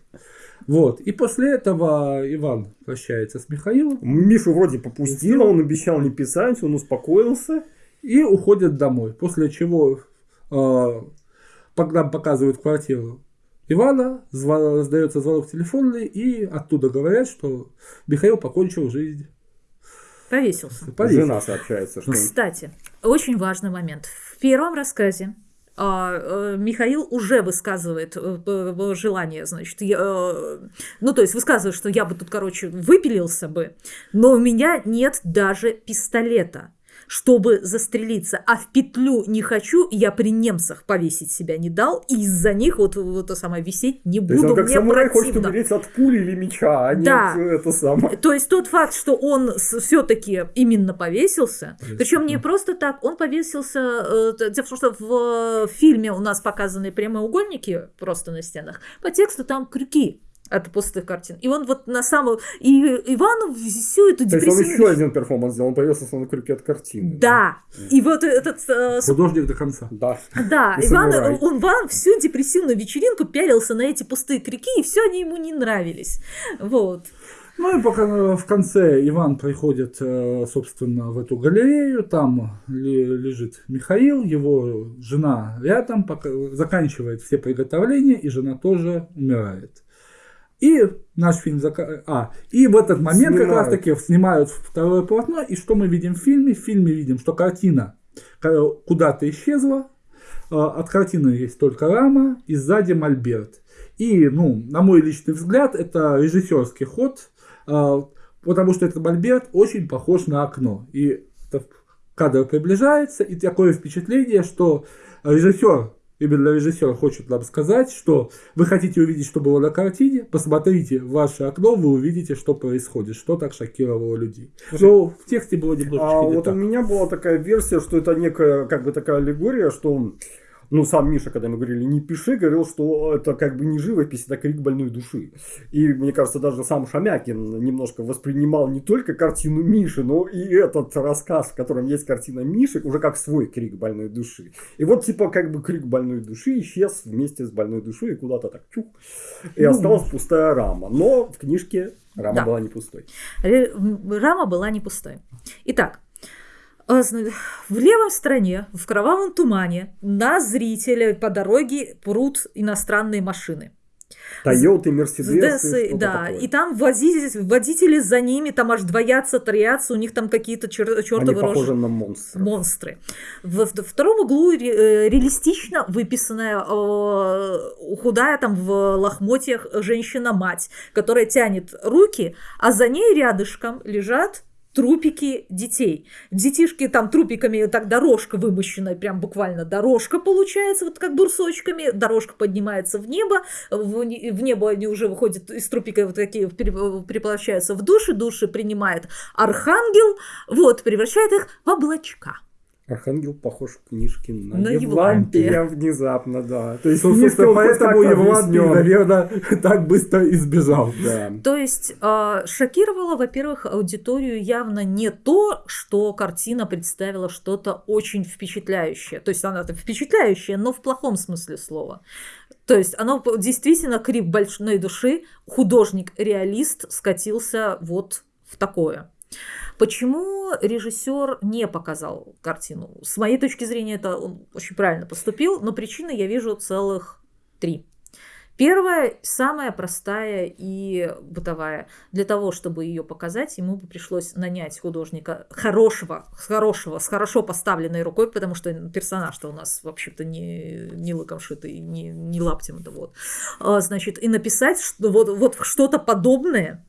Speaker 3: Вот. И после этого Иван прощается с Михаилом.
Speaker 1: Мишу вроде попустил, он обещал не писать, он успокоился.
Speaker 3: И уходит домой. После чего э, нам показывают квартиру Ивана, звон, раздается звонок телефонный, и оттуда говорят, что Михаил покончил жизнь.
Speaker 2: Повесился.
Speaker 1: Повесился. Жена сообщается. Что...
Speaker 2: Кстати, очень важный момент. В первом рассказе а, э, Михаил уже высказывает э, желание, значит, я, э, ну, то есть высказывает, что я бы тут, короче, выпилился бы, но у меня нет даже пистолета чтобы застрелиться, а в петлю не хочу, я при немцах повесить себя не дал, и из-за них вот, вот это самое висеть не буду,
Speaker 1: то есть он как
Speaker 2: мне
Speaker 1: самурай хочет умереть от пули или меча, а да. нет это самое.
Speaker 2: То есть тот факт, что он все-таки именно повесился, причем не просто так, он повесился, э, в том, что в фильме у нас показаны прямоугольники просто на стенах, по тексту там крюки от пустых картин. И он вот на самом... И Иван всю эту
Speaker 1: депрессивную... То есть он еще один перформанс сделал, он повесился на крюке от картины.
Speaker 2: Да. да? И вот этот...
Speaker 3: Э, Художник до конца.
Speaker 1: Да.
Speaker 2: Да. Иван, он, Иван всю депрессивную вечеринку пялился на эти пустые крюки, и все они ему не нравились. Вот.
Speaker 3: Ну и пока э, в конце Иван приходит, э, собственно, в эту галерею, там лежит Михаил, его жена рядом, пока заканчивает все приготовления, и жена тоже умирает. И наш фильм зака... А, и в этот момент снимают. как раз таки снимают второе полотно. И что мы видим в фильме? В фильме видим, что картина куда-то исчезла. А, от картины есть только рама, и сзади мольберт. И, ну, на мой личный взгляд, это режиссерский ход, а, потому что этот мольберт очень похож на окно. И кадр приближается, и такое впечатление, что режиссер именно режиссер хочет нам сказать, что вы хотите увидеть, что было на картине, посмотрите в ваше окно, вы увидите, что происходит, что так шокировало людей. Но в тексте было немножечко
Speaker 1: а
Speaker 3: не
Speaker 1: вот
Speaker 3: так.
Speaker 1: у меня была такая версия, что это некая, как бы такая аллегория, что ну, сам Миша, когда мы говорили, не пиши, говорил, что это как бы не живопись, это крик больной души. И, мне кажется, даже сам Шамякин немножко воспринимал не только картину Миши, но и этот рассказ, в котором есть картина Миши, уже как свой крик больной души. И вот, типа, как бы крик больной души исчез вместе с больной душой и куда-то так чух, и ну, осталась пустая рама. Но в книжке рама да. была не пустой.
Speaker 2: Рама была не пустой. Итак, в левом стороне, в кровавом тумане, на зрителя по дороге прут иностранные машины.
Speaker 1: Тойоты, Мерседесы.
Speaker 2: Да, такое. и там водители, водители за ними, там аж двоятся, троятся, у них там какие-то чер, чертовы
Speaker 1: Они похожи на монстры.
Speaker 2: монстры. В, в втором углу ре, э, реалистично выписанная э, худая там в лохмотьях женщина-мать, которая тянет руки, а за ней рядышком лежат трупики детей. Детишки там трупиками, так дорожка вымощенная, прям буквально дорожка получается, вот как брусочками, дорожка поднимается в небо, в, в небо они уже выходят из трупика, вот такие переплощаются в души, души принимает архангел, вот, превращает их в облачка.
Speaker 1: Архангел похож в книжке на,
Speaker 2: на Евлампия.
Speaker 1: внезапно, да. То есть,
Speaker 3: собственно, поэтому Евлампий, наверное, так быстро избежал.
Speaker 1: Да.
Speaker 2: То есть, э, шокировало, во-первых, аудиторию явно не то, что картина представила что-то очень впечатляющее. То есть, она впечатляющая, но в плохом смысле слова. То есть, оно действительно крик большой души, художник-реалист скатился вот в такое. Почему режиссер не показал картину? С моей точки зрения, это он очень правильно поступил, но причины я вижу целых три. Первая, самая простая и бытовая. Для того, чтобы ее показать, ему бы пришлось нанять художника хорошего, хорошего, с хорошо поставленной рукой, потому что персонаж-то у нас, вообще-то, не, не лыком шитый, не, не лаптем это вот. А, значит, и написать что, вот, вот что-то подобное,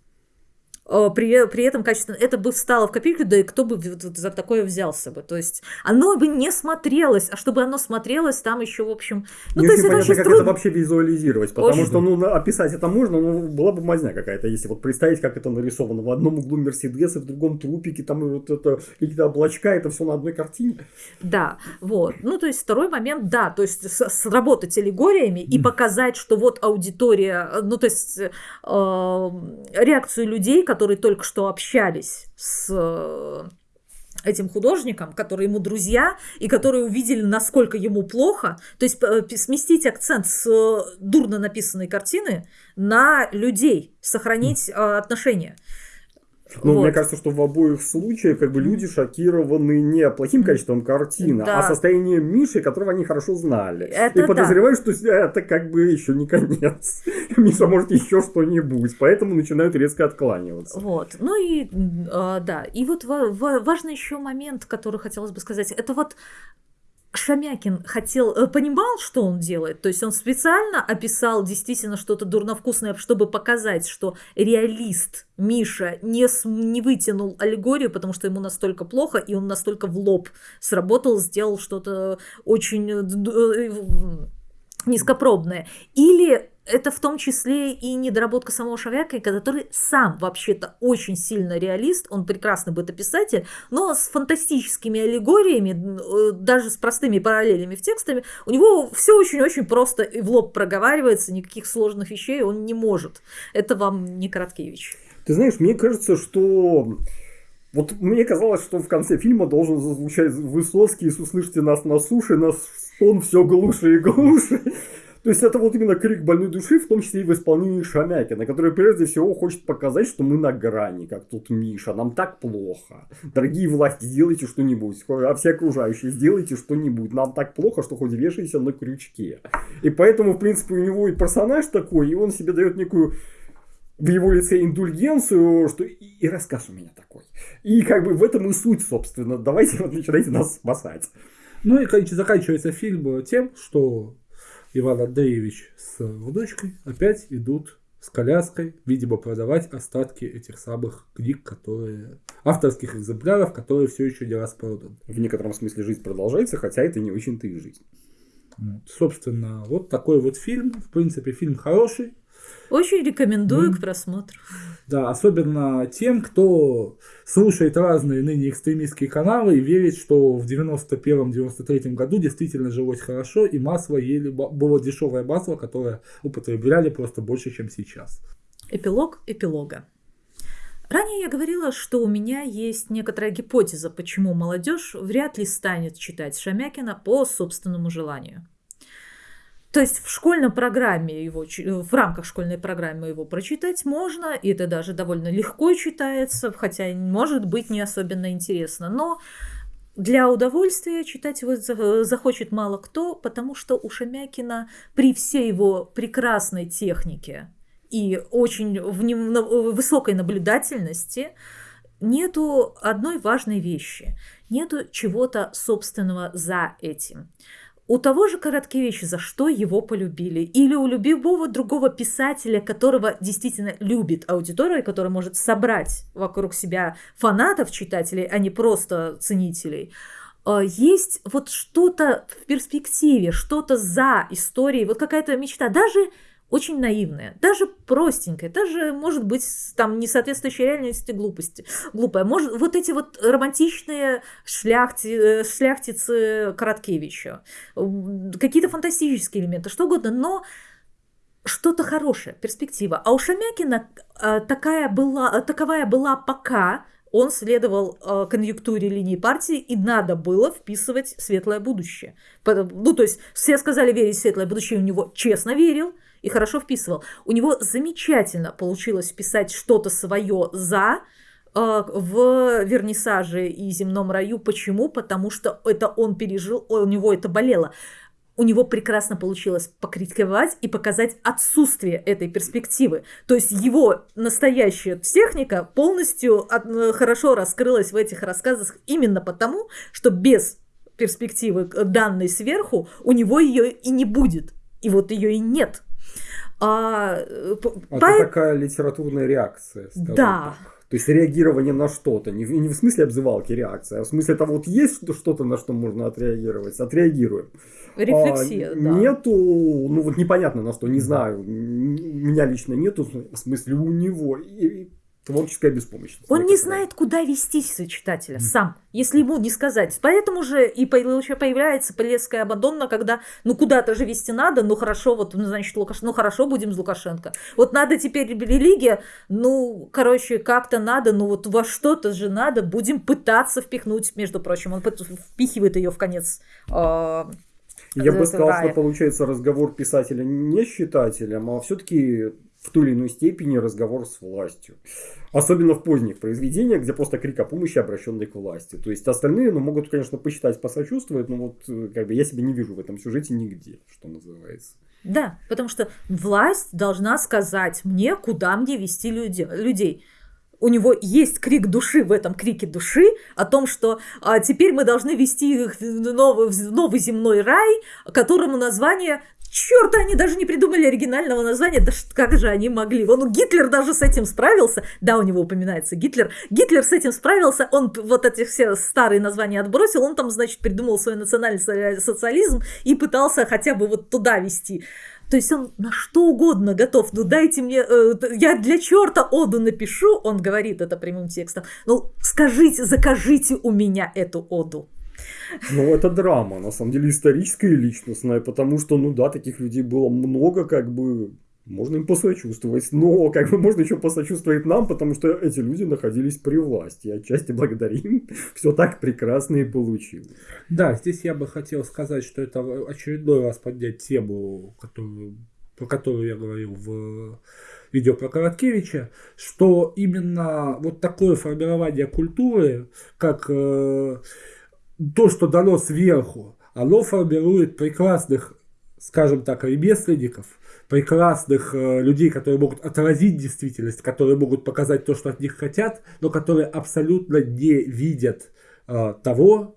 Speaker 2: при, при этом качественно, это бы встало в копейку, да и кто бы за такое взялся бы. То есть оно бы не смотрелось, а чтобы оно смотрелось, там еще, в общем...
Speaker 1: Ну, не то есть это очень как трудно. это вообще визуализировать, потому очень. что, ну, описать это можно, но была бы мазня какая-то, если вот представить, как это нарисовано. В одном углу Мерседесы, в другом трупики, там вот это какие-то облачка, это все на одной картине.
Speaker 2: Да, вот. Ну, то есть второй момент, да, то есть сработать аллегориями и показать, что вот аудитория, ну, то есть э, реакцию людей, которые только что общались с э, этим художником, которые ему друзья, и которые увидели, насколько ему плохо. То есть э, сместить акцент с э, дурно написанной картины на людей, сохранить отношения.
Speaker 1: Ну, вот. мне кажется, что в обоих случаях как бы люди шокированы не плохим качеством картины, да. а состоянием Миши, которого они хорошо знали. Это и подозреваю, да. что это как бы еще не конец. Миша может еще что-нибудь, поэтому начинают резко откланиваться.
Speaker 2: Вот. Ну и э, да. И вот важный еще момент, который хотелось бы сказать, это вот Шамякин хотел, э, понимал, что он делает, то есть он специально описал действительно что-то дурновкусное, чтобы показать, что реалист Миша не, не вытянул аллегорию, потому что ему настолько плохо, и он настолько в лоб сработал, сделал что-то очень э, э, низкопробное. Или это в том числе и недоработка самого Шавяка, который сам вообще-то очень сильно реалист, он прекрасный бытописатель, но с фантастическими аллегориями, э, даже с простыми параллелями в текстами, у него все очень-очень просто и в лоб проговаривается, никаких сложных вещей он не может. Это вам не Короткевич.
Speaker 1: Ты знаешь, мне кажется, что вот мне казалось, что в конце фильма должен зазвучать Высоцкий, если услышите нас на суше, нас он все глуше и глуше. То есть это вот именно крик больной души, в том числе и в исполнении Шамякина, который прежде всего хочет показать, что мы на грани, как тут Миша, нам так плохо. Дорогие власти, сделайте что-нибудь, а все окружающие, сделайте что-нибудь. Нам так плохо, что хоть вешайся на крючке. И поэтому, в принципе, у него и персонаж такой, и он себе дает некую в его лице индульгенцию, что и, и рассказ у меня такой. И как бы в этом и суть, собственно. Давайте вот начинайте нас спасать.
Speaker 3: Ну и заканчивается фильм тем, что Иван Андреевич с внучкой опять идут с коляской, видимо, продавать остатки этих самых книг, которые авторских экземпляров, которые все еще не распроданы.
Speaker 1: В некотором смысле жизнь продолжается, хотя это не очень-то и жизнь.
Speaker 3: Собственно, вот такой вот фильм. В принципе, фильм хороший.
Speaker 2: Очень рекомендую mm. к просмотру.
Speaker 3: Да, особенно тем, кто слушает разные ныне экстремистские каналы и верит, что в 91-93 году действительно жилось хорошо, и масло ели, было дешевое масло, которое употребляли просто больше, чем сейчас.
Speaker 2: Эпилог эпилога. Ранее я говорила, что у меня есть некоторая гипотеза, почему молодежь вряд ли станет читать Шамякина по собственному желанию. То есть в школьной программе его, в рамках школьной программы его прочитать можно, и это даже довольно легко читается, хотя может быть не особенно интересно. Но для удовольствия читать его захочет мало кто, потому что у Шамякина при всей его прекрасной технике и очень высокой наблюдательности нету одной важной вещи. Нету чего-то собственного за этим. У того же Короткевича за что его полюбили? Или у любого другого писателя, которого действительно любит аудитория, который может собрать вокруг себя фанатов читателей, а не просто ценителей, а, есть вот что-то в перспективе, что-то за историей, вот какая-то мечта. Даже очень наивная, даже простенькая, даже, может быть, там не соответствующая реальности глупости, глупая. Может, вот эти вот романтичные шляхти, э, шляхтицы Короткевича, какие-то фантастические элементы, что угодно, но что-то хорошее, перспектива. А у Шамякина э, такая была, таковая была пока, он следовал э, конъюнктуре линии партии, и надо было вписывать светлое будущее. Ну, то есть все сказали верить в светлое будущее, у него честно верил, и хорошо вписывал. У него замечательно получилось писать что-то свое за э, в вернисаже и земном раю. Почему? Потому что это он пережил, у него это болело. У него прекрасно получилось покритиковать и показать отсутствие этой перспективы. То есть его настоящая техника полностью э, хорошо раскрылась в этих рассказах именно потому, что без перспективы данной сверху у него ее и не будет. И вот ее и нет.
Speaker 1: А, э, Это по... такая литературная реакция.
Speaker 2: Да.
Speaker 1: Так. То есть реагирование на что-то. Не, в- не в смысле обзывалки реакция, а в смысле того, вот есть что- что-то, на что можно отреагировать. Отреагируем.
Speaker 2: Рефлексия,
Speaker 1: А,
Speaker 2: да.
Speaker 1: Нету, ну вот непонятно на что, не знаю. Меня лично нету, в смысле у него. И творческая беспомощность.
Speaker 2: Он не знает, куда вести читателя сам, если ему не сказать. Поэтому же и появ- появляется Полесская Абадонна, когда ну куда-то же вести надо, ну хорошо, вот, ну, значит, Лукаш... ну хорошо, будем с Лукашенко. Вот надо теперь религия, ну, короче, как-то надо, ну вот во что-то же надо, будем пытаться впихнуть, между прочим, он впихивает ее в конец. а,
Speaker 1: Я бы сказал, что получается разговор писателя не с читателем, а все-таки в той или иной степени разговор с властью. Особенно в поздних произведениях, где просто крик о помощи, обращенный к власти. То есть остальные, ну, могут, конечно, посчитать, посочувствовать, но вот э, как бы я себя не вижу в этом сюжете нигде, что называется.
Speaker 2: Да, потому что власть должна сказать мне, куда мне вести людей. У него есть крик души в этом крике души о том, что а, теперь мы должны вести их в новый, в новый земной рай, которому название... Черт, они даже не придумали оригинального названия. Да как же они могли? Вон Гитлер даже с этим справился. Да, у него упоминается Гитлер. Гитлер с этим справился. Он вот эти все старые названия отбросил. Он там, значит, придумал свой национальный со- социализм и пытался хотя бы вот туда вести. То есть он на что угодно готов. Ну дайте мне, э, я для черта оду напишу, он говорит это прямым текстом. Ну скажите, закажите у меня эту оду.
Speaker 1: Ну, это драма, на самом деле, историческая и личностная, потому что, ну да, таких людей было много, как бы, можно им посочувствовать, но как бы можно еще посочувствовать нам, потому что эти люди находились при власти, отчасти благодарим, все так прекрасно и получилось.
Speaker 3: Да, здесь я бы хотел сказать, что это очередной раз поднять тему, которую, про которую я говорил в видео про Короткевича, что именно вот такое формирование культуры, как э, то, что дано сверху, оно формирует прекрасных, скажем так, ремесленников, прекрасных э, людей, которые могут отразить действительность, которые могут показать то, что от них хотят, но которые абсолютно не видят э, того,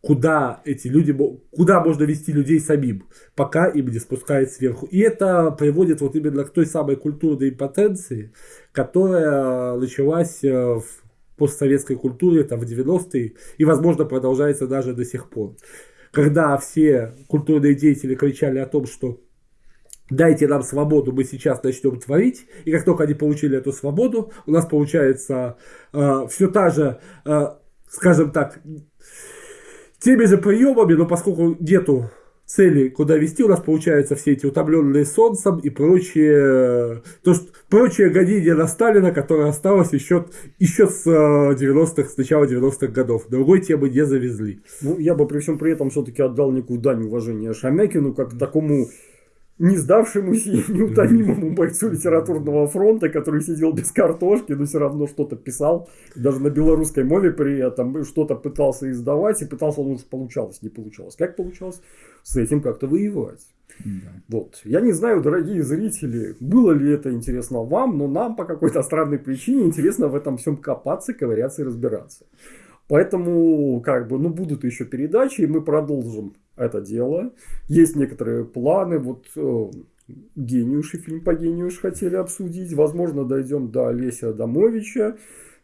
Speaker 3: куда эти люди, куда можно вести людей самим, пока им не спускает сверху. И это приводит вот именно к той самой культурной импотенции, которая началась э, в постсоветской культуре там, в 90-е и, возможно, продолжается даже до сих пор. Когда все культурные деятели кричали о том, что дайте нам свободу, мы сейчас начнем творить. И как только они получили эту свободу, у нас получается все та же, э, скажем так, теми же приемами, но поскольку нету цели, куда вести, у нас получаются все эти утомленные солнцем и прочие, то, что, прочее гонение на Сталина, которое осталось еще, еще с э, 90-х, с начала 90-х годов. Другой темы не завезли.
Speaker 1: Ну, я бы при всем при этом все-таки отдал некую дань уважения Шамякину, как такому не сдавшемуся и неутомимому бойцу литературного фронта, который сидел без картошки, но все равно что-то писал, даже на белорусской мове при этом что-то пытался издавать, и пытался, ну, уж получалось, не получалось. Как получалось? С этим как-то воевать. Вот. Я не знаю, дорогие зрители, было ли это интересно вам, но нам по какой-то странной причине интересно в этом всем копаться, ковыряться и разбираться. Поэтому, как бы, ну, будут еще передачи, и мы продолжим это дело. Есть некоторые планы, вот э, Гениуши, фильм по Гениуш хотели обсудить. Возможно, дойдем до Олеся Адамовича.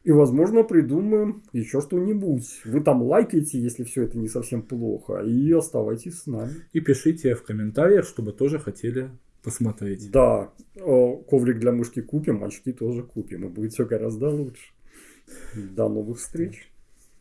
Speaker 1: И, возможно, придумаем еще что-нибудь. Вы там лайкайте, если все это не совсем плохо. И оставайтесь с нами.
Speaker 3: И пишите в комментариях, чтобы тоже хотели посмотреть.
Speaker 1: Да, э, коврик для мышки купим, очки тоже купим. И будет все гораздо лучше. До новых встреч.